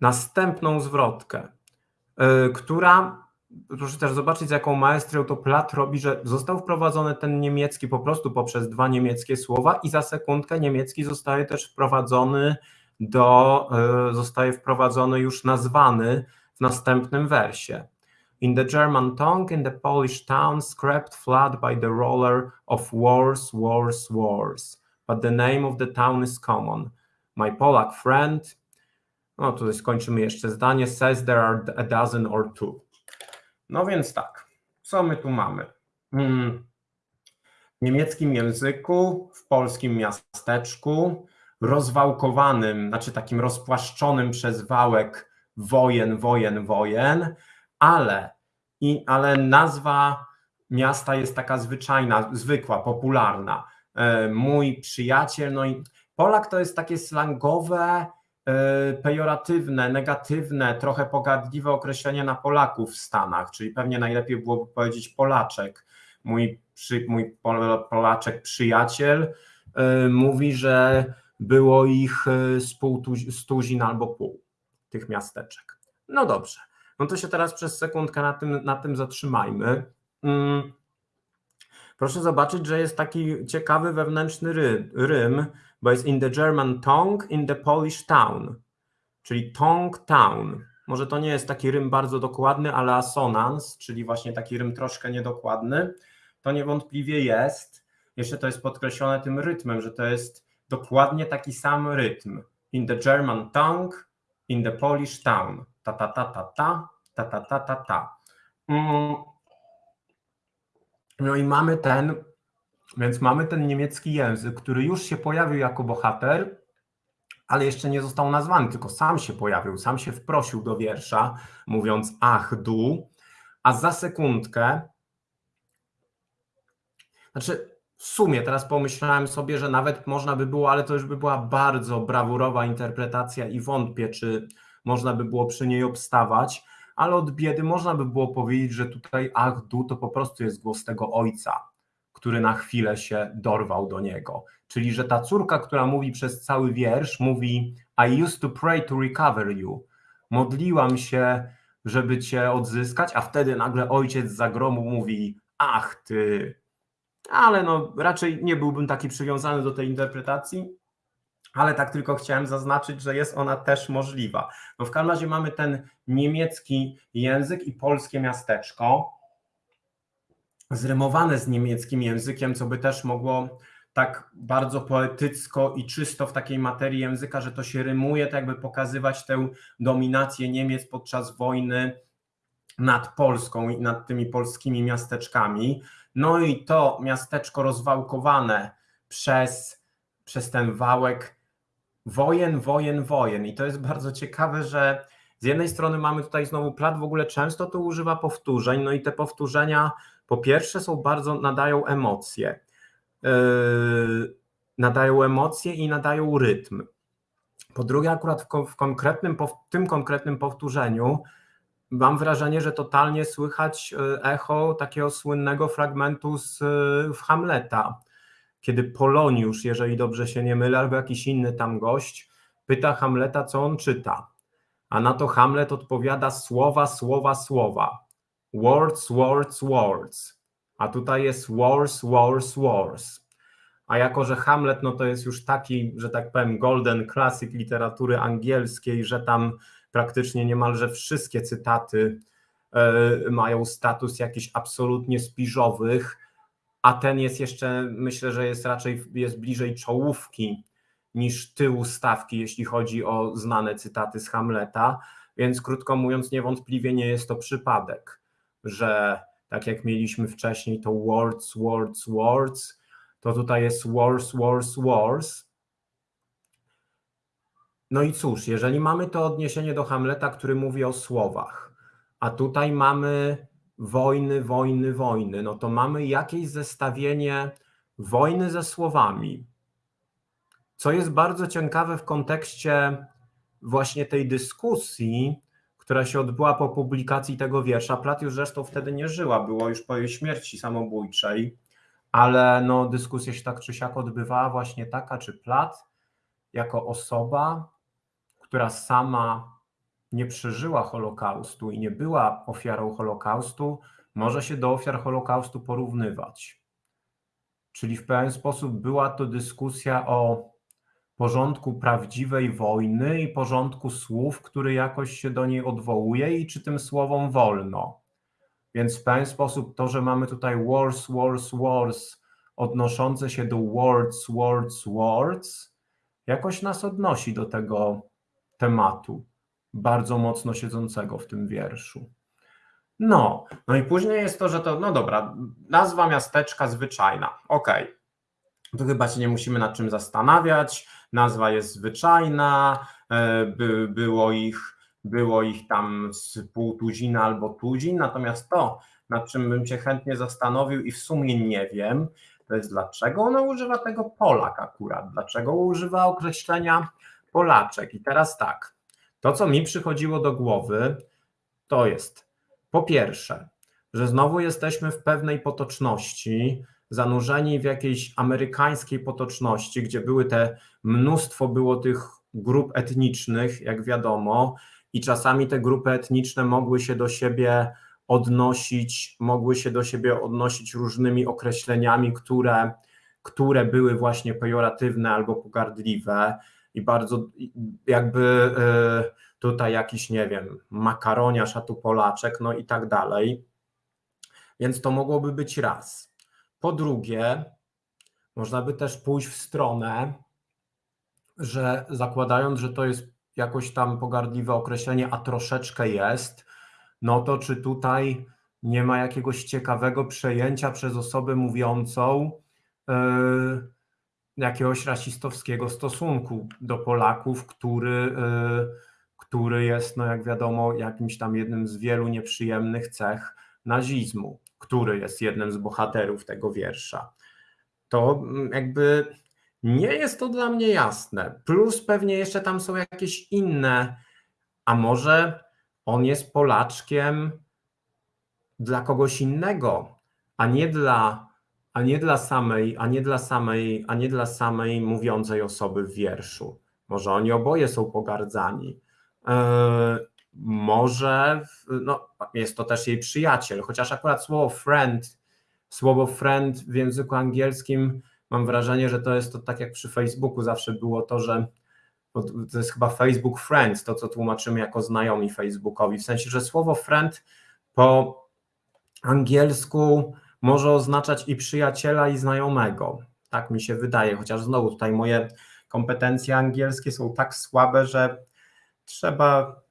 następną zwrotkę, e, która, proszę też zobaczyć, z jaką maestrią to Plat robi, że został wprowadzony ten niemiecki po prostu poprzez dwa niemieckie słowa i za sekundkę niemiecki zostaje też wprowadzony do, e, zostaje wprowadzony już nazwany w następnym wersie. In the German tongue, in the Polish town, scraped flat by the roller of wars, wars, wars. But the name of the town is common. My Polak friend, no tutaj skończymy jeszcze zdanie, says there are a dozen or two. No więc tak, co my tu mamy? Hmm. W niemieckim języku, w polskim miasteczku, rozwałkowanym, znaczy takim rozpłaszczonym przez wałek wojen, wojen, wojen, ale, i, ale nazwa miasta jest taka zwyczajna, zwykła, popularna. E, mój przyjaciel, no i Polak to jest takie slangowe, e, pejoratywne, negatywne, trochę pogardliwe określenie na Polaków w Stanach, czyli pewnie najlepiej byłoby powiedzieć Polaczek. Mój, przy, mój Polaczek przyjaciel e, mówi, że było ich z pół tuzin albo pół tych miasteczek. No dobrze, no to się teraz przez sekundkę na tym, na tym zatrzymajmy. Mm. Proszę zobaczyć, że jest taki ciekawy wewnętrzny ry, rym, bo jest in the German tongue, in the Polish town, czyli tongue town. Może to nie jest taki rym bardzo dokładny, ale asonans, czyli właśnie taki rym troszkę niedokładny, to niewątpliwie jest. Jeszcze to jest podkreślone tym rytmem, że to jest dokładnie taki sam rytm. In the German tongue, in the Polish town. Ta ta ta ta ta, ta ta ta ta ta. Mm. No i mamy ten, więc mamy ten niemiecki język, który już się pojawił jako bohater, ale jeszcze nie został nazwany, tylko sam się pojawił, sam się wprosił do wiersza, mówiąc ach, du, a za sekundkę, znaczy w sumie teraz pomyślałem sobie, że nawet można by było, ale to już by była bardzo brawurowa interpretacja i wątpię, czy można by było przy niej obstawać, ale od biedy można by było powiedzieć, że tutaj ach, du to po prostu jest głos tego ojca, który na chwilę się dorwał do niego. Czyli, że ta córka, która mówi przez cały wiersz, mówi I used to pray to recover you. Modliłam się, żeby cię odzyskać, a wtedy nagle ojciec z zagromu mówi ach ty, ale no raczej nie byłbym taki przywiązany do tej interpretacji, ale tak tylko chciałem zaznaczyć, że jest ona też możliwa. No w każdym razie mamy ten niemiecki język i polskie miasteczko zrymowane z niemieckim językiem, co by też mogło tak bardzo poetycko i czysto w takiej materii języka, że to się rymuje, tak jakby pokazywać tę dominację Niemiec podczas wojny nad Polską i nad tymi polskimi miasteczkami. No i to miasteczko rozwałkowane przez, przez ten wałek wojen, wojen, wojen. I to jest bardzo ciekawe, że z jednej strony mamy tutaj znowu plat, w ogóle często tu używa powtórzeń, no i te powtórzenia po pierwsze są bardzo, nadają emocje. Yy, nadają emocje i nadają rytm. Po drugie, akurat w, w konkretnym, w tym konkretnym powtórzeniu mam wrażenie, że totalnie słychać e, echo takiego słynnego fragmentu z e, Hamleta, kiedy Poloniusz, jeżeli dobrze się nie mylę, albo jakiś inny tam gość, pyta Hamleta, co on czyta. A na to Hamlet odpowiada słowa, słowa, słowa. Words, words, words. A tutaj jest wars, wars, wars. A jako, że Hamlet no to jest już taki, że tak powiem, golden classic literatury angielskiej, że tam praktycznie niemalże wszystkie cytaty e, mają status jakichś absolutnie spiżowych, a ten jest jeszcze, myślę, że jest raczej jest bliżej czołówki niż tyłu stawki, jeśli chodzi o znane cytaty z Hamleta, więc krótko mówiąc, niewątpliwie nie jest to przypadek, że tak jak mieliśmy wcześniej to words, words, words, to tutaj jest wars, wars, wars, no i cóż, jeżeli mamy to odniesienie do Hamleta, który mówi o słowach, a tutaj mamy wojny, wojny, wojny, no to mamy jakieś zestawienie wojny ze słowami, co jest bardzo ciekawe w kontekście właśnie tej dyskusji, która się odbyła po publikacji tego wiersza. Plat już zresztą wtedy nie żyła, było już po jej śmierci samobójczej, ale no, dyskusja się tak czy siak odbywała właśnie taka, czy Plat jako osoba która sama nie przeżyła Holokaustu i nie była ofiarą Holokaustu, może się do ofiar Holokaustu porównywać. Czyli w pewien sposób była to dyskusja o porządku prawdziwej wojny i porządku słów, który jakoś się do niej odwołuje i czy tym słowom wolno. Więc w pewien sposób to, że mamy tutaj wars, wars, wars, odnoszące się do words, words, words, jakoś nas odnosi do tego tematu, bardzo mocno siedzącego w tym wierszu. No, no i później jest to, że to, no dobra, nazwa miasteczka zwyczajna, okej. Okay. Tu chyba się nie musimy nad czym zastanawiać, nazwa jest zwyczajna, e, by, było ich było ich tam z pół tuzina albo tuzin, natomiast to, nad czym bym się chętnie zastanowił i w sumie nie wiem, to jest dlaczego ona używa tego Polak akurat, dlaczego używa określenia Polaczek. I teraz tak, to co mi przychodziło do głowy, to jest po pierwsze, że znowu jesteśmy w pewnej potoczności, zanurzeni w jakiejś amerykańskiej potoczności, gdzie były te mnóstwo było tych grup etnicznych, jak wiadomo, i czasami te grupy etniczne mogły się do siebie odnosić, mogły się do siebie odnosić różnymi określeniami, które, które były właśnie pejoratywne albo pogardliwe i bardzo jakby e, tutaj jakiś, nie wiem, makaroniarz, a tu Polaczek, no i tak dalej. Więc to mogłoby być raz. Po drugie, można by też pójść w stronę, że zakładając, że to jest jakoś tam pogardliwe określenie, a troszeczkę jest, no to czy tutaj nie ma jakiegoś ciekawego przejęcia przez osobę mówiącą yy, jakiegoś rasistowskiego stosunku do Polaków, który, yy, który jest, no jak wiadomo, jakimś tam jednym z wielu nieprzyjemnych cech nazizmu, który jest jednym z bohaterów tego wiersza. To mm, jakby nie jest to dla mnie jasne. Plus pewnie jeszcze tam są jakieś inne, a może on jest Polaczkiem dla kogoś innego, a nie dla, a nie dla samej, a nie dla samej, a nie dla samej mówiącej osoby w wierszu. Może oni oboje są pogardzani. Yy, może no, jest to też jej przyjaciel, chociaż akurat słowo friend, słowo friend w języku angielskim mam wrażenie, że to jest to tak jak przy Facebooku zawsze było to, że to jest chyba Facebook Friends, to co tłumaczymy jako znajomi Facebookowi, w sensie, że słowo friend po angielsku może oznaczać i przyjaciela, i znajomego. Tak mi się wydaje, chociaż znowu tutaj moje kompetencje angielskie są tak słabe, że trzeba.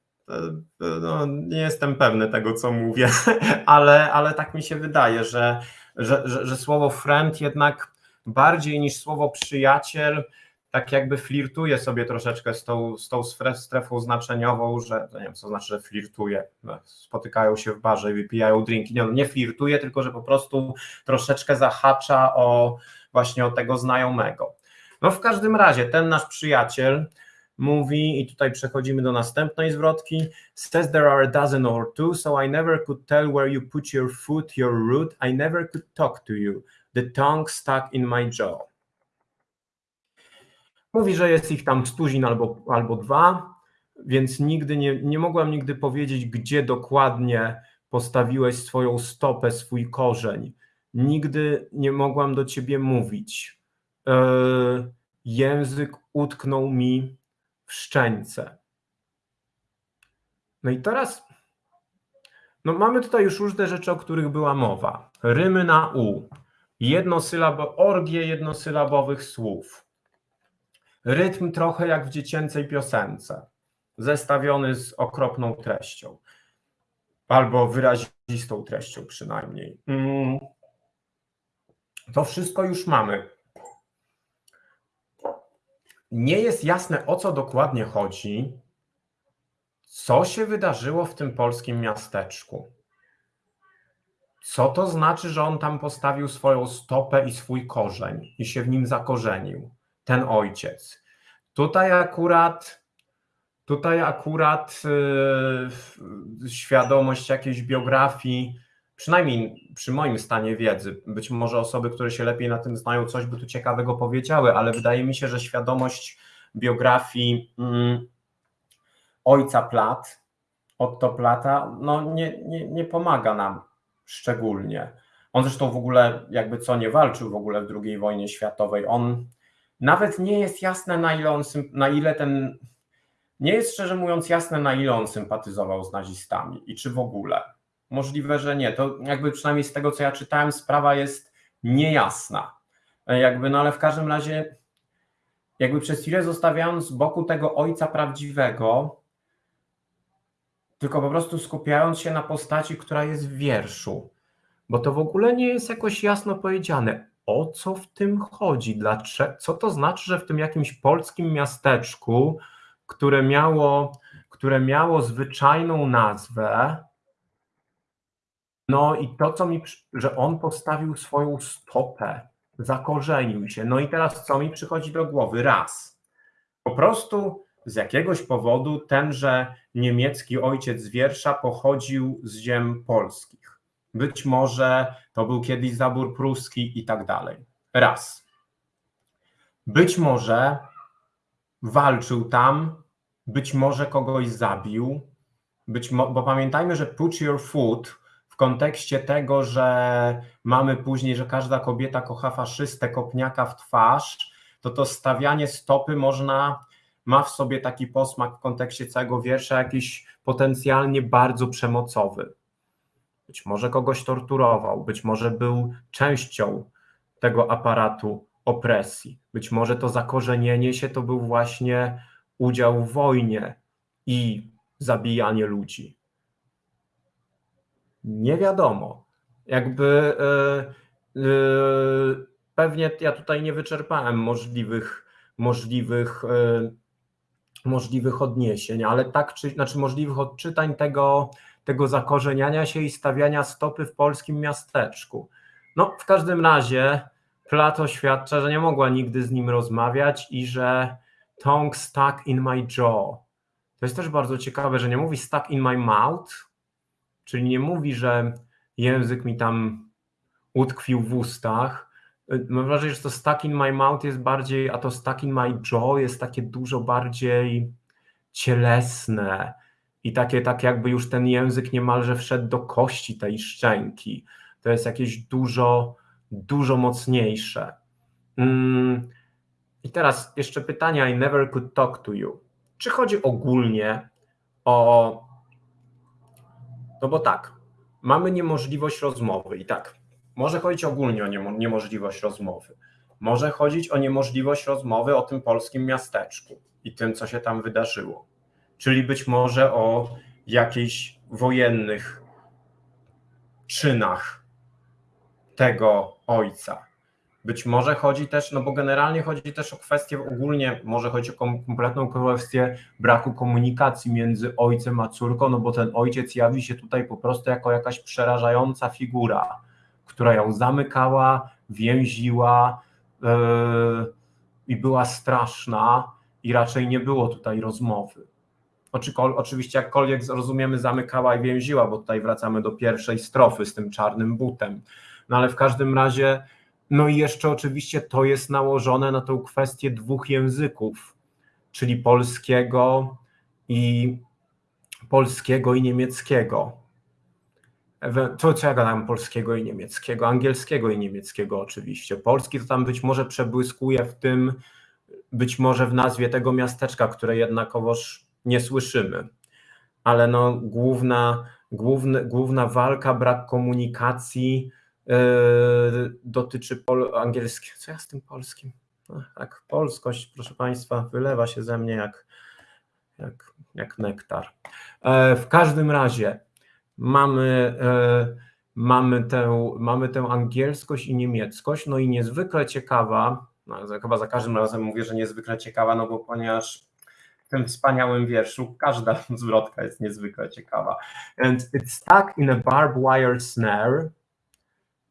No, nie jestem pewny tego, co mówię, ale, ale tak mi się wydaje, że, że, że, że słowo friend jednak bardziej niż słowo przyjaciel, tak jakby flirtuje sobie troszeczkę z tą, z tą strefą znaczeniową, że nie wiem, co znaczy, że flirtuje. Spotykają się w barze i wypijają drinki. Nie, nie flirtuje, tylko że po prostu troszeczkę zahacza o właśnie o tego znajomego. No w każdym razie ten nasz przyjaciel mówi, i tutaj przechodzimy do następnej zwrotki, says there are a dozen or two, so I never could tell where you put your foot, your root, I never could talk to you. The tongue stuck in my jaw. Mówi, że jest ich tam stuzin albo, albo dwa, więc nigdy nie, nie mogłam nigdy powiedzieć, gdzie dokładnie postawiłeś swoją stopę, swój korzeń. Nigdy nie mogłam do ciebie mówić. Yy, język utknął mi w szczęce. No i teraz no mamy tutaj już różne rzeczy, o których była mowa. Rymy na U, jednosylabo, orgie jednosylabowych słów. Rytm trochę jak w dziecięcej piosence, zestawiony z okropną treścią, albo wyrazistą treścią przynajmniej. Mm. To wszystko już mamy. Nie jest jasne, o co dokładnie chodzi, co się wydarzyło w tym polskim miasteczku. Co to znaczy, że on tam postawił swoją stopę i swój korzeń i się w nim zakorzenił, ten ojciec? Tutaj akurat, tutaj akurat yy, świadomość jakiejś biografii, przynajmniej przy moim stanie wiedzy, być może osoby, które się lepiej na tym znają, coś by tu ciekawego powiedziały, ale wydaje mi się, że świadomość biografii yy, ojca Plat, Otto Plata, no nie, nie, nie pomaga nam szczególnie. On zresztą w ogóle jakby co nie walczył w ogóle w II wojnie światowej. On nawet nie jest jasne, na ile, on, na ile ten. Nie jest szczerze mówiąc jasne, na ile on sympatyzował z nazistami i czy w ogóle. Możliwe, że nie. To jakby przynajmniej z tego, co ja czytałem, sprawa jest niejasna. Jakby, no ale w każdym razie, jakby przez chwilę zostawiając z boku tego ojca prawdziwego, tylko po prostu skupiając się na postaci, która jest w wierszu, bo to w ogóle nie jest jakoś jasno powiedziane, o co w tym chodzi, dlaczego, co to znaczy, że w tym jakimś polskim miasteczku, które miało, które miało zwyczajną nazwę, no i to, co mi, że on postawił swoją stopę, zakorzenił się. No i teraz co mi przychodzi do głowy? Raz. Po prostu z jakiegoś powodu tenże niemiecki ojciec wiersza pochodził z ziem polskich. Być może to był kiedyś zabór pruski i tak dalej. Raz. Być może walczył tam, być może kogoś zabił, być mo- bo pamiętajmy, że put your foot w kontekście tego, że mamy później, że każda kobieta kocha faszystę, kopniaka w twarz, to to stawianie stopy można ma w sobie taki posmak w kontekście całego wiersza jakiś potencjalnie bardzo przemocowy. Być może kogoś torturował, być może był częścią tego aparatu opresji. Być może to zakorzenienie się to był właśnie udział w wojnie i zabijanie ludzi. Nie wiadomo. Jakby yy, yy, pewnie ja tutaj nie wyczerpałem możliwych, możliwych yy, możliwych odniesień, ale tak, czy, znaczy możliwych odczytań tego, tego zakorzeniania się i stawiania stopy w polskim miasteczku. No, w każdym razie Plato oświadcza, że nie mogła nigdy z nim rozmawiać i że tongue stuck in my jaw. To jest też bardzo ciekawe, że nie mówi stuck in my mouth, czyli nie mówi, że język mi tam utkwił w ustach, Mam wrażenie, że to stuck in my mouth jest bardziej, a to stuck in my jaw jest takie dużo bardziej cielesne i takie, tak jakby już ten język niemalże wszedł do kości tej szczęki. To jest jakieś dużo, dużo mocniejsze. Mm. I teraz jeszcze pytanie I never could talk to you. Czy chodzi ogólnie o... No bo tak, mamy niemożliwość rozmowy i tak, może chodzić ogólnie o niemożliwość rozmowy. Może chodzić o niemożliwość rozmowy o tym polskim miasteczku i tym, co się tam wydarzyło. Czyli być może o jakichś wojennych czynach tego ojca. Być może chodzi też, no bo generalnie chodzi też o kwestię ogólnie, może chodzi o kompletną kwestię braku komunikacji między ojcem a córką, no bo ten ojciec jawi się tutaj po prostu jako jakaś przerażająca figura która ją zamykała, więziła yy, i była straszna, i raczej nie było tutaj rozmowy. Oczywiście, jakkolwiek rozumiemy, zamykała i więziła, bo tutaj wracamy do pierwszej strofy z tym czarnym butem. No ale w każdym razie, no i jeszcze oczywiście to jest nałożone na tą kwestię dwóch języków, czyli polskiego i polskiego i niemieckiego to co ja gadam polskiego i niemieckiego, angielskiego i niemieckiego oczywiście. Polski to tam być może przebłyskuje w tym, być może w nazwie tego miasteczka, które jednakowoż nie słyszymy. Ale no, główna, główny, główna walka, brak komunikacji yy, dotyczy pol- angielskiego. Co ja z tym polskim? No, tak, polskość, proszę Państwa, wylewa się ze mnie jak, jak, jak nektar. E, w każdym razie, mamy, e, mamy, tę, mamy tę angielskość i niemieckość, no i niezwykle ciekawa, no, chyba za każdym razem mówię, że niezwykle ciekawa, no bo ponieważ tym wspaniałym wierszu każda zwrotka jest niezwykle ciekawa. And it's stuck in a barbed wire snare,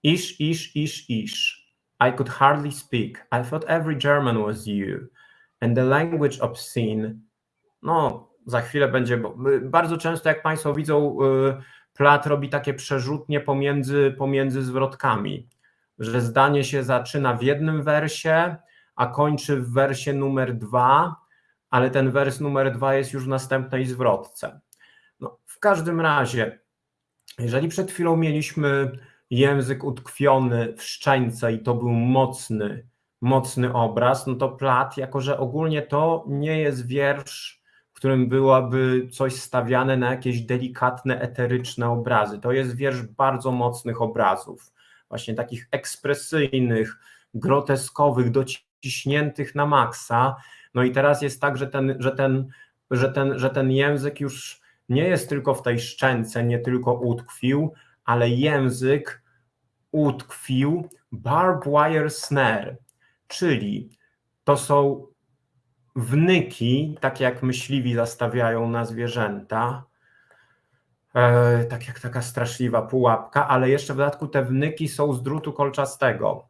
ish, ish, ish, ish. I could hardly speak. I thought every German was you. And the language obscene. No, za chwilę będzie, bardzo często jak Państwo widzą, y, Plat robi takie przerzutnie pomiędzy, pomiędzy zwrotkami, że zdanie się zaczyna w jednym wersie, a kończy w wersie numer dwa, ale ten wers numer dwa jest już w następnej zwrotce. No, w każdym razie, jeżeli przed chwilą mieliśmy język utkwiony w szczęce i to był mocny, mocny obraz, no to Plat, jako że ogólnie to nie jest wiersz, w którym byłoby coś stawiane na jakieś delikatne, eteryczne obrazy. To jest wiersz bardzo mocnych obrazów, właśnie takich ekspresyjnych, groteskowych, dociśniętych na maksa. No i teraz jest tak, że ten, że ten, że ten, że ten język już nie jest tylko w tej szczęce, nie tylko utkwił, ale język utkwił barbed wire snare, czyli to są wnyki, tak jak myśliwi zastawiają na zwierzęta, e, tak jak taka straszliwa pułapka, ale jeszcze w dodatku te wnyki są z drutu kolczastego,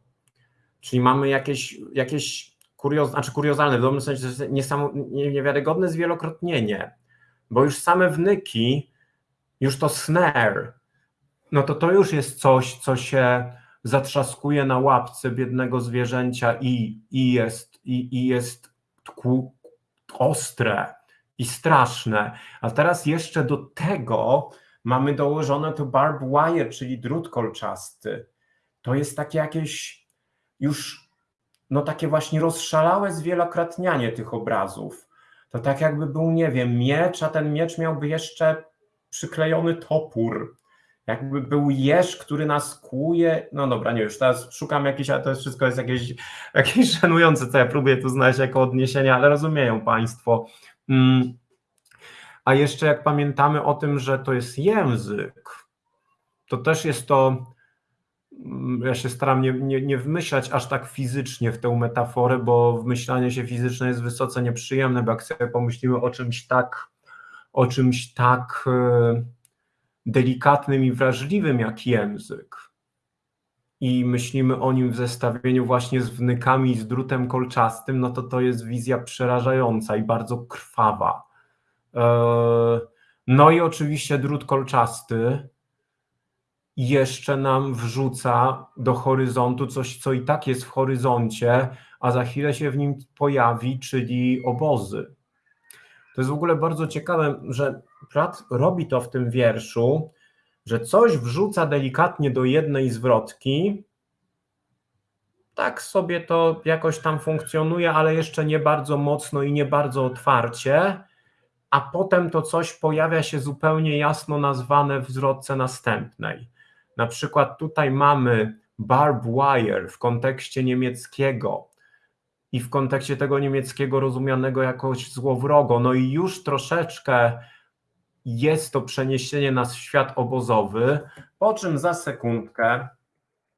czyli mamy jakieś, jakieś kurioz, znaczy kuriozalne, w dobrym sensie niewiarygodne zwielokrotnienie, bo już same wnyki, już to snare, no to to już jest coś, co się zatrzaskuje na łapce biednego zwierzęcia i, i jest, i, i jest tku, ostre i straszne. A teraz jeszcze do tego mamy dołożone to barbed wire, czyli drut kolczasty. To jest takie jakieś już, no takie właśnie rozszalałe zwielokrotnianie tych obrazów. To tak jakby był, nie wiem, miecz, a ten miecz miałby jeszcze przyklejony topór jakby był jeż, który nas kłuje. No dobra, nie już teraz szukam jakiś, ale to jest wszystko jest jakieś, jakieś żenujące, co ja próbuję tu znaleźć jako odniesienie, ale rozumieją Państwo. Mm. A jeszcze jak pamiętamy o tym, że to jest język, to też jest to, ja się staram nie, nie, nie wmyślać aż tak fizycznie w tę metaforę, bo wmyślanie się fizyczne jest wysoce nieprzyjemne, bo jak sobie pomyślimy o czymś tak, o czymś tak. Yy, delikatnym i wrażliwym jak język i myślimy o nim w zestawieniu właśnie z wnykami i z drutem kolczastym, no to to jest wizja przerażająca i bardzo krwawa. E, no i oczywiście drut kolczasty jeszcze nam wrzuca do horyzontu coś, co i tak jest w horyzoncie, a za chwilę się w nim pojawi, czyli obozy. To jest w ogóle bardzo ciekawe, że Pratt robi to w tym wierszu, że coś wrzuca delikatnie do jednej zwrotki, tak sobie to jakoś tam funkcjonuje, ale jeszcze nie bardzo mocno i nie bardzo otwarcie, a potem to coś pojawia się zupełnie jasno nazwane w zwrotce następnej. Na przykład tutaj mamy barbed wire w kontekście niemieckiego, i w kontekście tego niemieckiego rozumianego jakoś złowrogo. No i już troszeczkę jest to przeniesienie nas w świat obozowy, po czym za sekundkę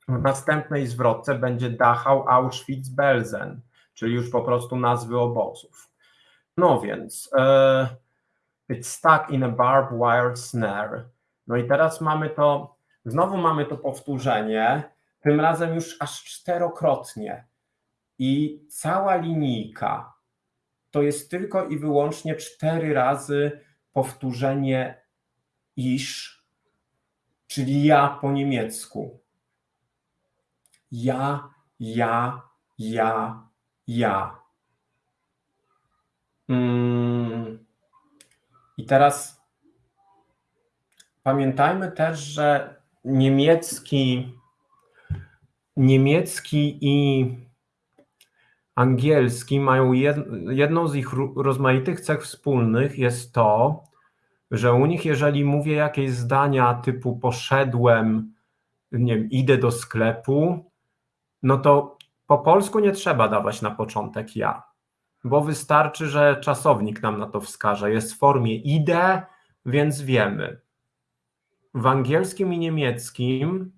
w następnej zwrotce będzie Dachau, Auschwitz, Belzen, czyli już po prostu nazwy obozów. No więc uh, it's stuck in a barbed wire snare. No i teraz mamy to, znowu mamy to powtórzenie, tym razem już aż czterokrotnie. I cała linijka to jest tylko i wyłącznie cztery razy powtórzenie iż, czyli ja po niemiecku. Ja, ja, ja, ja. Mm. I teraz pamiętajmy też, że niemiecki, niemiecki i angielski mają jedną z ich rozmaitych cech wspólnych jest to, że u nich, jeżeli mówię jakieś zdania typu poszedłem, nie wiem, idę do sklepu, no to po polsku nie trzeba dawać na początek ja, bo wystarczy, że czasownik nam na to wskaże. Jest w formie idę, więc wiemy. W angielskim i niemieckim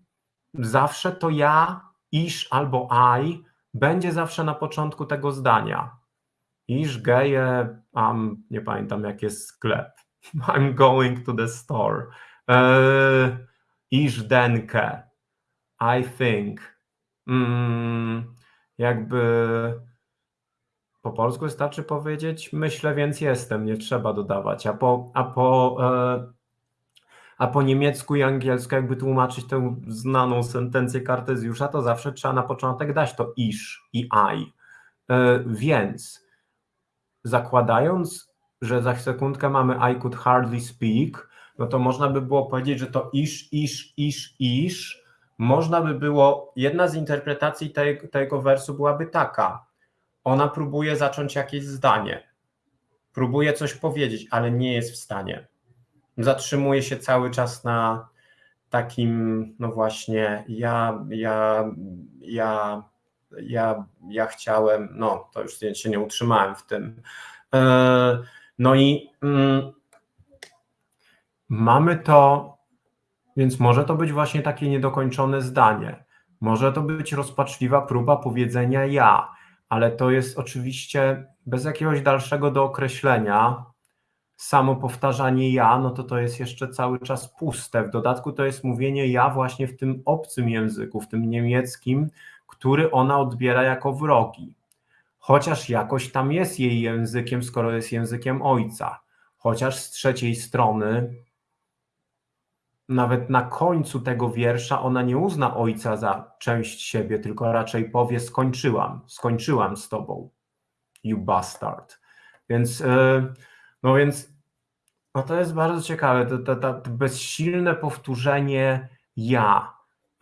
zawsze to ja, iż albo I będzie zawsze na początku tego zdania. Iż geje, um, nie pamiętam jak jest sklep. I'm going to the store. Uh, denke. I think. Mm, jakby po polsku wystarczy powiedzieć myślę, więc jestem, nie trzeba dodawać. A po, a po e, a po niemiecku i angielsku jakby tłumaczyć tę znaną sentencję Kartezjusza, to zawsze trzeba na początek dać to iż i I. E, więc zakładając, że za sekundkę mamy I could hardly speak, no to można by było powiedzieć, że to iż, iż, iż, iż można by było, jedna z interpretacji tej, tego wersu byłaby taka. Ona próbuje zacząć jakieś zdanie, próbuje coś powiedzieć, ale nie jest w stanie. Zatrzymuje się cały czas na takim, no właśnie, ja, ja, ja, ja, ja chciałem, no to już się nie utrzymałem w tym. E, no i mm, mamy to, więc może to być właśnie takie niedokończone zdanie. Może to być rozpaczliwa próba powiedzenia ja, ale to jest oczywiście bez jakiegoś dalszego dookreślenia. Samo powtarzanie ja, no to to jest jeszcze cały czas puste. W dodatku to jest mówienie ja właśnie w tym obcym języku, w tym niemieckim, który ona odbiera jako wrogi. Chociaż jakoś tam jest jej językiem, skoro jest językiem ojca. Chociaż z trzeciej strony nawet na końcu tego wiersza ona nie uzna ojca za część siebie, tylko raczej powie: Skończyłam, skończyłam z tobą, you bastard. Więc, e, no więc, no to jest bardzo ciekawe, to, to, to bezsilne powtórzenie ja.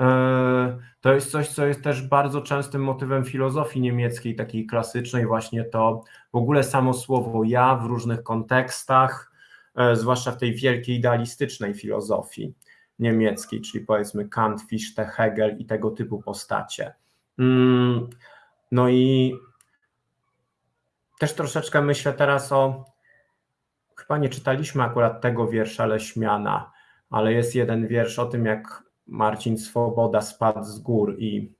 E, to jest coś, co jest też bardzo częstym motywem filozofii niemieckiej, takiej klasycznej, właśnie to w ogóle samo słowo ja w różnych kontekstach E, zwłaszcza w tej wielkiej idealistycznej filozofii niemieckiej, czyli powiedzmy Kant, Fichte, Hegel i tego typu postacie. Mm, no i też troszeczkę myślę teraz o, chyba nie czytaliśmy akurat tego wiersza Leśmiana, ale jest jeden wiersz o tym, jak Marcin Swoboda spadł z gór i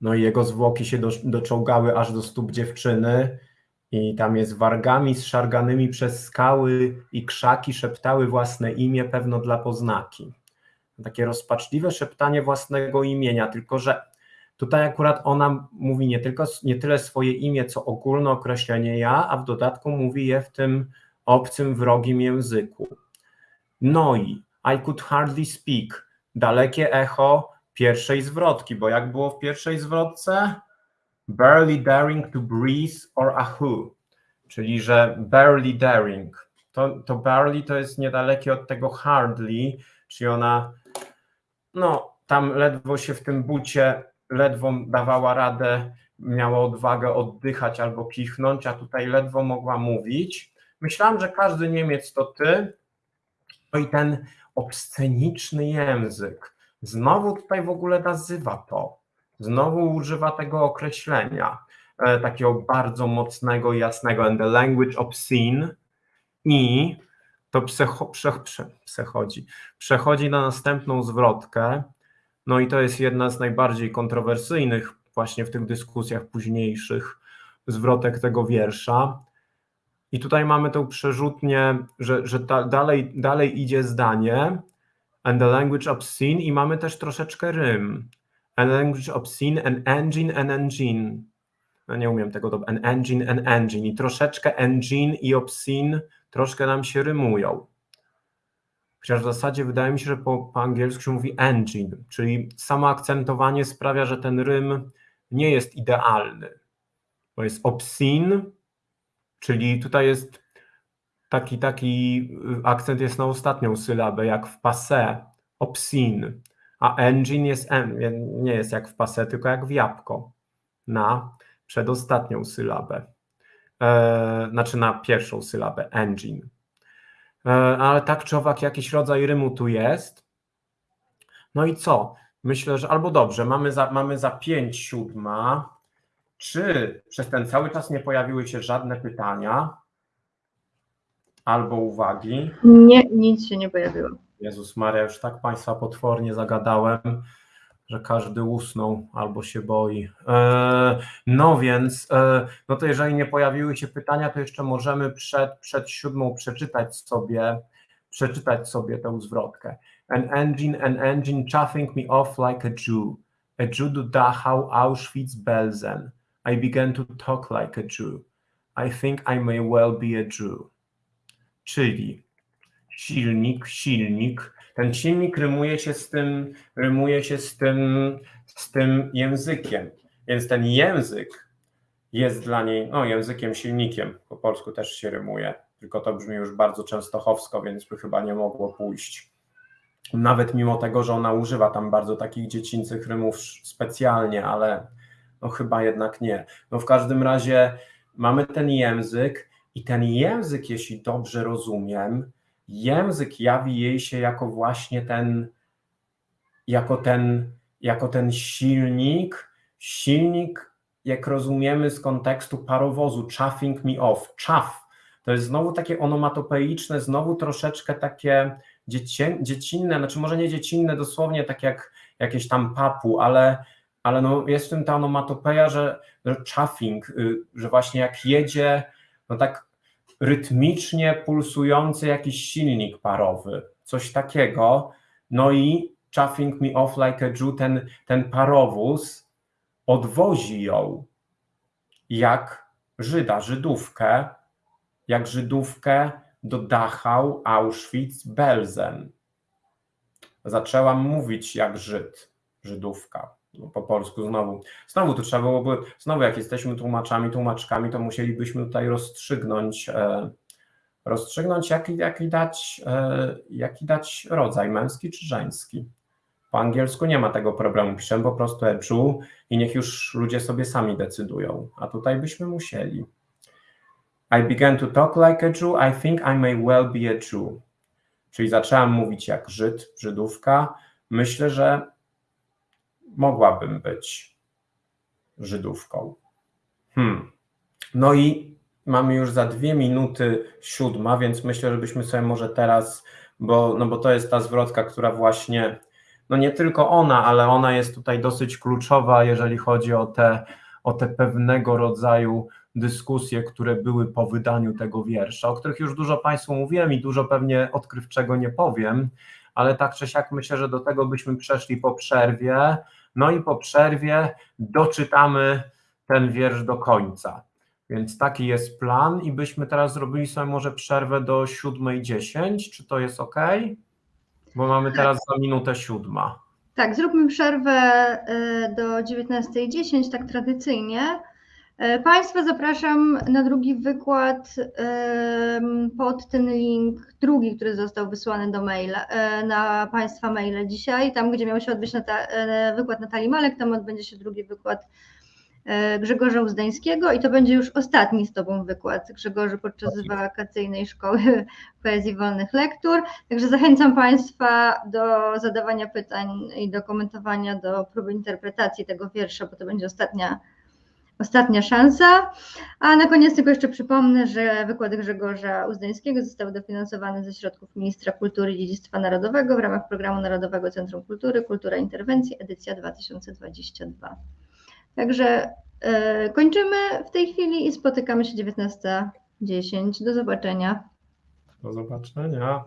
no i jego zwłoki się do, doczołgały aż do stóp dziewczyny i tam jest wargami zszarganymi przez skały i krzaki szeptały własne imię pewno dla poznaki. Takie rozpaczliwe szeptanie własnego imienia, tylko że tutaj akurat ona mówi nie, tylko, nie tyle swoje imię, co ogólne określenie ja, a w dodatku mówi je w tym obcym, wrogim języku. No i I could hardly speak, dalekie echo pierwszej zwrotki, bo jak było w pierwszej zwrotce? barely daring to breathe or a who, czyli że barely daring. To, to barely to jest niedalekie od tego hardly, czyli ona no tam ledwo się w tym bucie, ledwo dawała radę, miała odwagę oddychać albo kichnąć, a tutaj ledwo mogła mówić. Myślałam, że każdy Niemiec to ty. No i ten obsceniczny język. Znowu tutaj w ogóle nazywa to znowu używa tego określenia, e, takiego bardzo mocnego jasnego, and the language obscene i to przecho, prze, prze, przechodzi, przechodzi na następną zwrotkę, no i to jest jedna z najbardziej kontrowersyjnych właśnie w tych dyskusjach późniejszych zwrotek tego wiersza. I tutaj mamy tą przerzutnię, że, że ta, dalej, dalej idzie zdanie, and the language obscene i mamy też troszeczkę rym an language obscene, an engine, an engine. No nie umiem tego dobrze. An engine, an engine. I troszeczkę engine i obscene troszkę nam się rymują. Chociaż w zasadzie wydaje mi się, że po, po angielsku się mówi engine, czyli samo akcentowanie sprawia, że ten rym nie jest idealny. Bo jest obscene, czyli tutaj jest taki, taki akcent jest na ostatnią sylabę, jak w passé, obscene a engine jest M, nie jest jak w pase, tylko jak w jabłko na przedostatnią sylabę. E, znaczy na pierwszą sylabę, engine. E, ale tak czy owak jakiś rodzaj rymu tu jest. No i co? Myślę, że albo dobrze, mamy za, mamy za 5 siódma. Czy przez ten cały czas nie pojawiły się żadne pytania albo uwagi? Nie, nic się nie pojawiło. Jezus Maria, już tak Państwa potwornie zagadałem, że każdy usnął albo się boi. E, no więc, e, no to jeżeli nie pojawiły się pytania, to jeszcze możemy przed, przed siódmą przeczytać sobie, przeczytać sobie tę zwrotkę. An engine, an engine chuffing me off like a Jew. A Jew do Dachau, Auschwitz-Belsen. I began to talk like a Jew. I think I may well be a Jew. Czyli silnik, silnik. Ten silnik rymuje się z tym, rymuje się z tym, z tym językiem. Więc ten język jest dla niej, no językiem, silnikiem, po polsku też się rymuje, tylko to brzmi już bardzo częstochowsko, więc by chyba nie mogło pójść. Nawet mimo tego, że ona używa tam bardzo takich dziecięcych rymów specjalnie, ale no chyba jednak nie. No w każdym razie mamy ten język i ten język, jeśli dobrze rozumiem, język jawi jej się jako właśnie ten, jako ten, jako ten silnik, silnik, jak rozumiemy z kontekstu parowozu, chuffing me off, chuff. To jest znowu takie onomatopeiczne, znowu troszeczkę takie dziecię, dziecinne, znaczy może nie dziecinne dosłownie, tak jak jakieś tam papu, ale, ale no jest w tym ta onomatopeja, że, że chuffing, y, że właśnie jak jedzie, no tak rytmicznie pulsujący jakiś silnik parowy, coś takiego, no i chuffing me off like a Jew, ten, ten parowóz odwozi ją jak Żyda, Żydówkę, jak Żydówkę do Dachau, Auschwitz, Belzen. Zaczęłam mówić jak Żyd, Żydówka. No, po polsku znowu. Znowu to trzeba byłoby, znowu jak jesteśmy tłumaczami, tłumaczkami, to musielibyśmy tutaj rozstrzygnąć, e, rozstrzygnąć jaki, jaki, dać, e, jaki dać rodzaj, męski czy żeński. Po angielsku nie ma tego problemu, piszemy po prostu e i niech już ludzie sobie sami decydują, a tutaj byśmy musieli. I began to talk like a Jew, I think I may well be a Jew. Czyli zaczęłam mówić jak Żyd, Żydówka. Myślę, że mogłabym być Żydówką. Hmm. No i mamy już za dwie minuty siódma, więc myślę, żebyśmy sobie może teraz, bo, no bo to jest ta zwrotka, która właśnie, no nie tylko ona, ale ona jest tutaj dosyć kluczowa, jeżeli chodzi o te, o te pewnego rodzaju dyskusje, które były po wydaniu tego wiersza, o których już dużo Państwu mówiłem i dużo pewnie odkrywczego nie powiem, ale tak czy siak myślę, że do tego byśmy przeszli po przerwie. No i po przerwie doczytamy ten wiersz do końca. Więc taki jest plan i byśmy teraz zrobili sobie może przerwę do 7.10. Czy to jest ok? Bo mamy teraz za minutę siódma. Tak, zróbmy przerwę y, do 19.10, tak tradycyjnie. Y, Państwa zapraszam na drugi wykład y, pod ten link, drugi, który został wysłany do maila, na Państwa maile dzisiaj, tam gdzie miał się odbyć wykład Natalii Malek, tam odbędzie się drugi wykład Grzegorza Uzdańskiego i to będzie już ostatni z Tobą wykład Grzegorzy podczas wakacyjnej szkoły poezji wolnych lektur. Także zachęcam Państwa do zadawania pytań i do komentowania, do próby interpretacji tego wiersza, bo to będzie ostatnia, ostatnia szansa. A na koniec tylko jeszcze przypomnę, że wykłady Grzegorza Uzdańskiego zostały dofinansowane ze środków Ministra Kultury i Dziedzictwa Narodowego w ramach Programu Narodowego Centrum Kultury Kultura Interwencji, edycja 2022. Także e, kończymy w tej chwili i spotykamy się 19.10. Do zobaczenia. Do zobaczenia.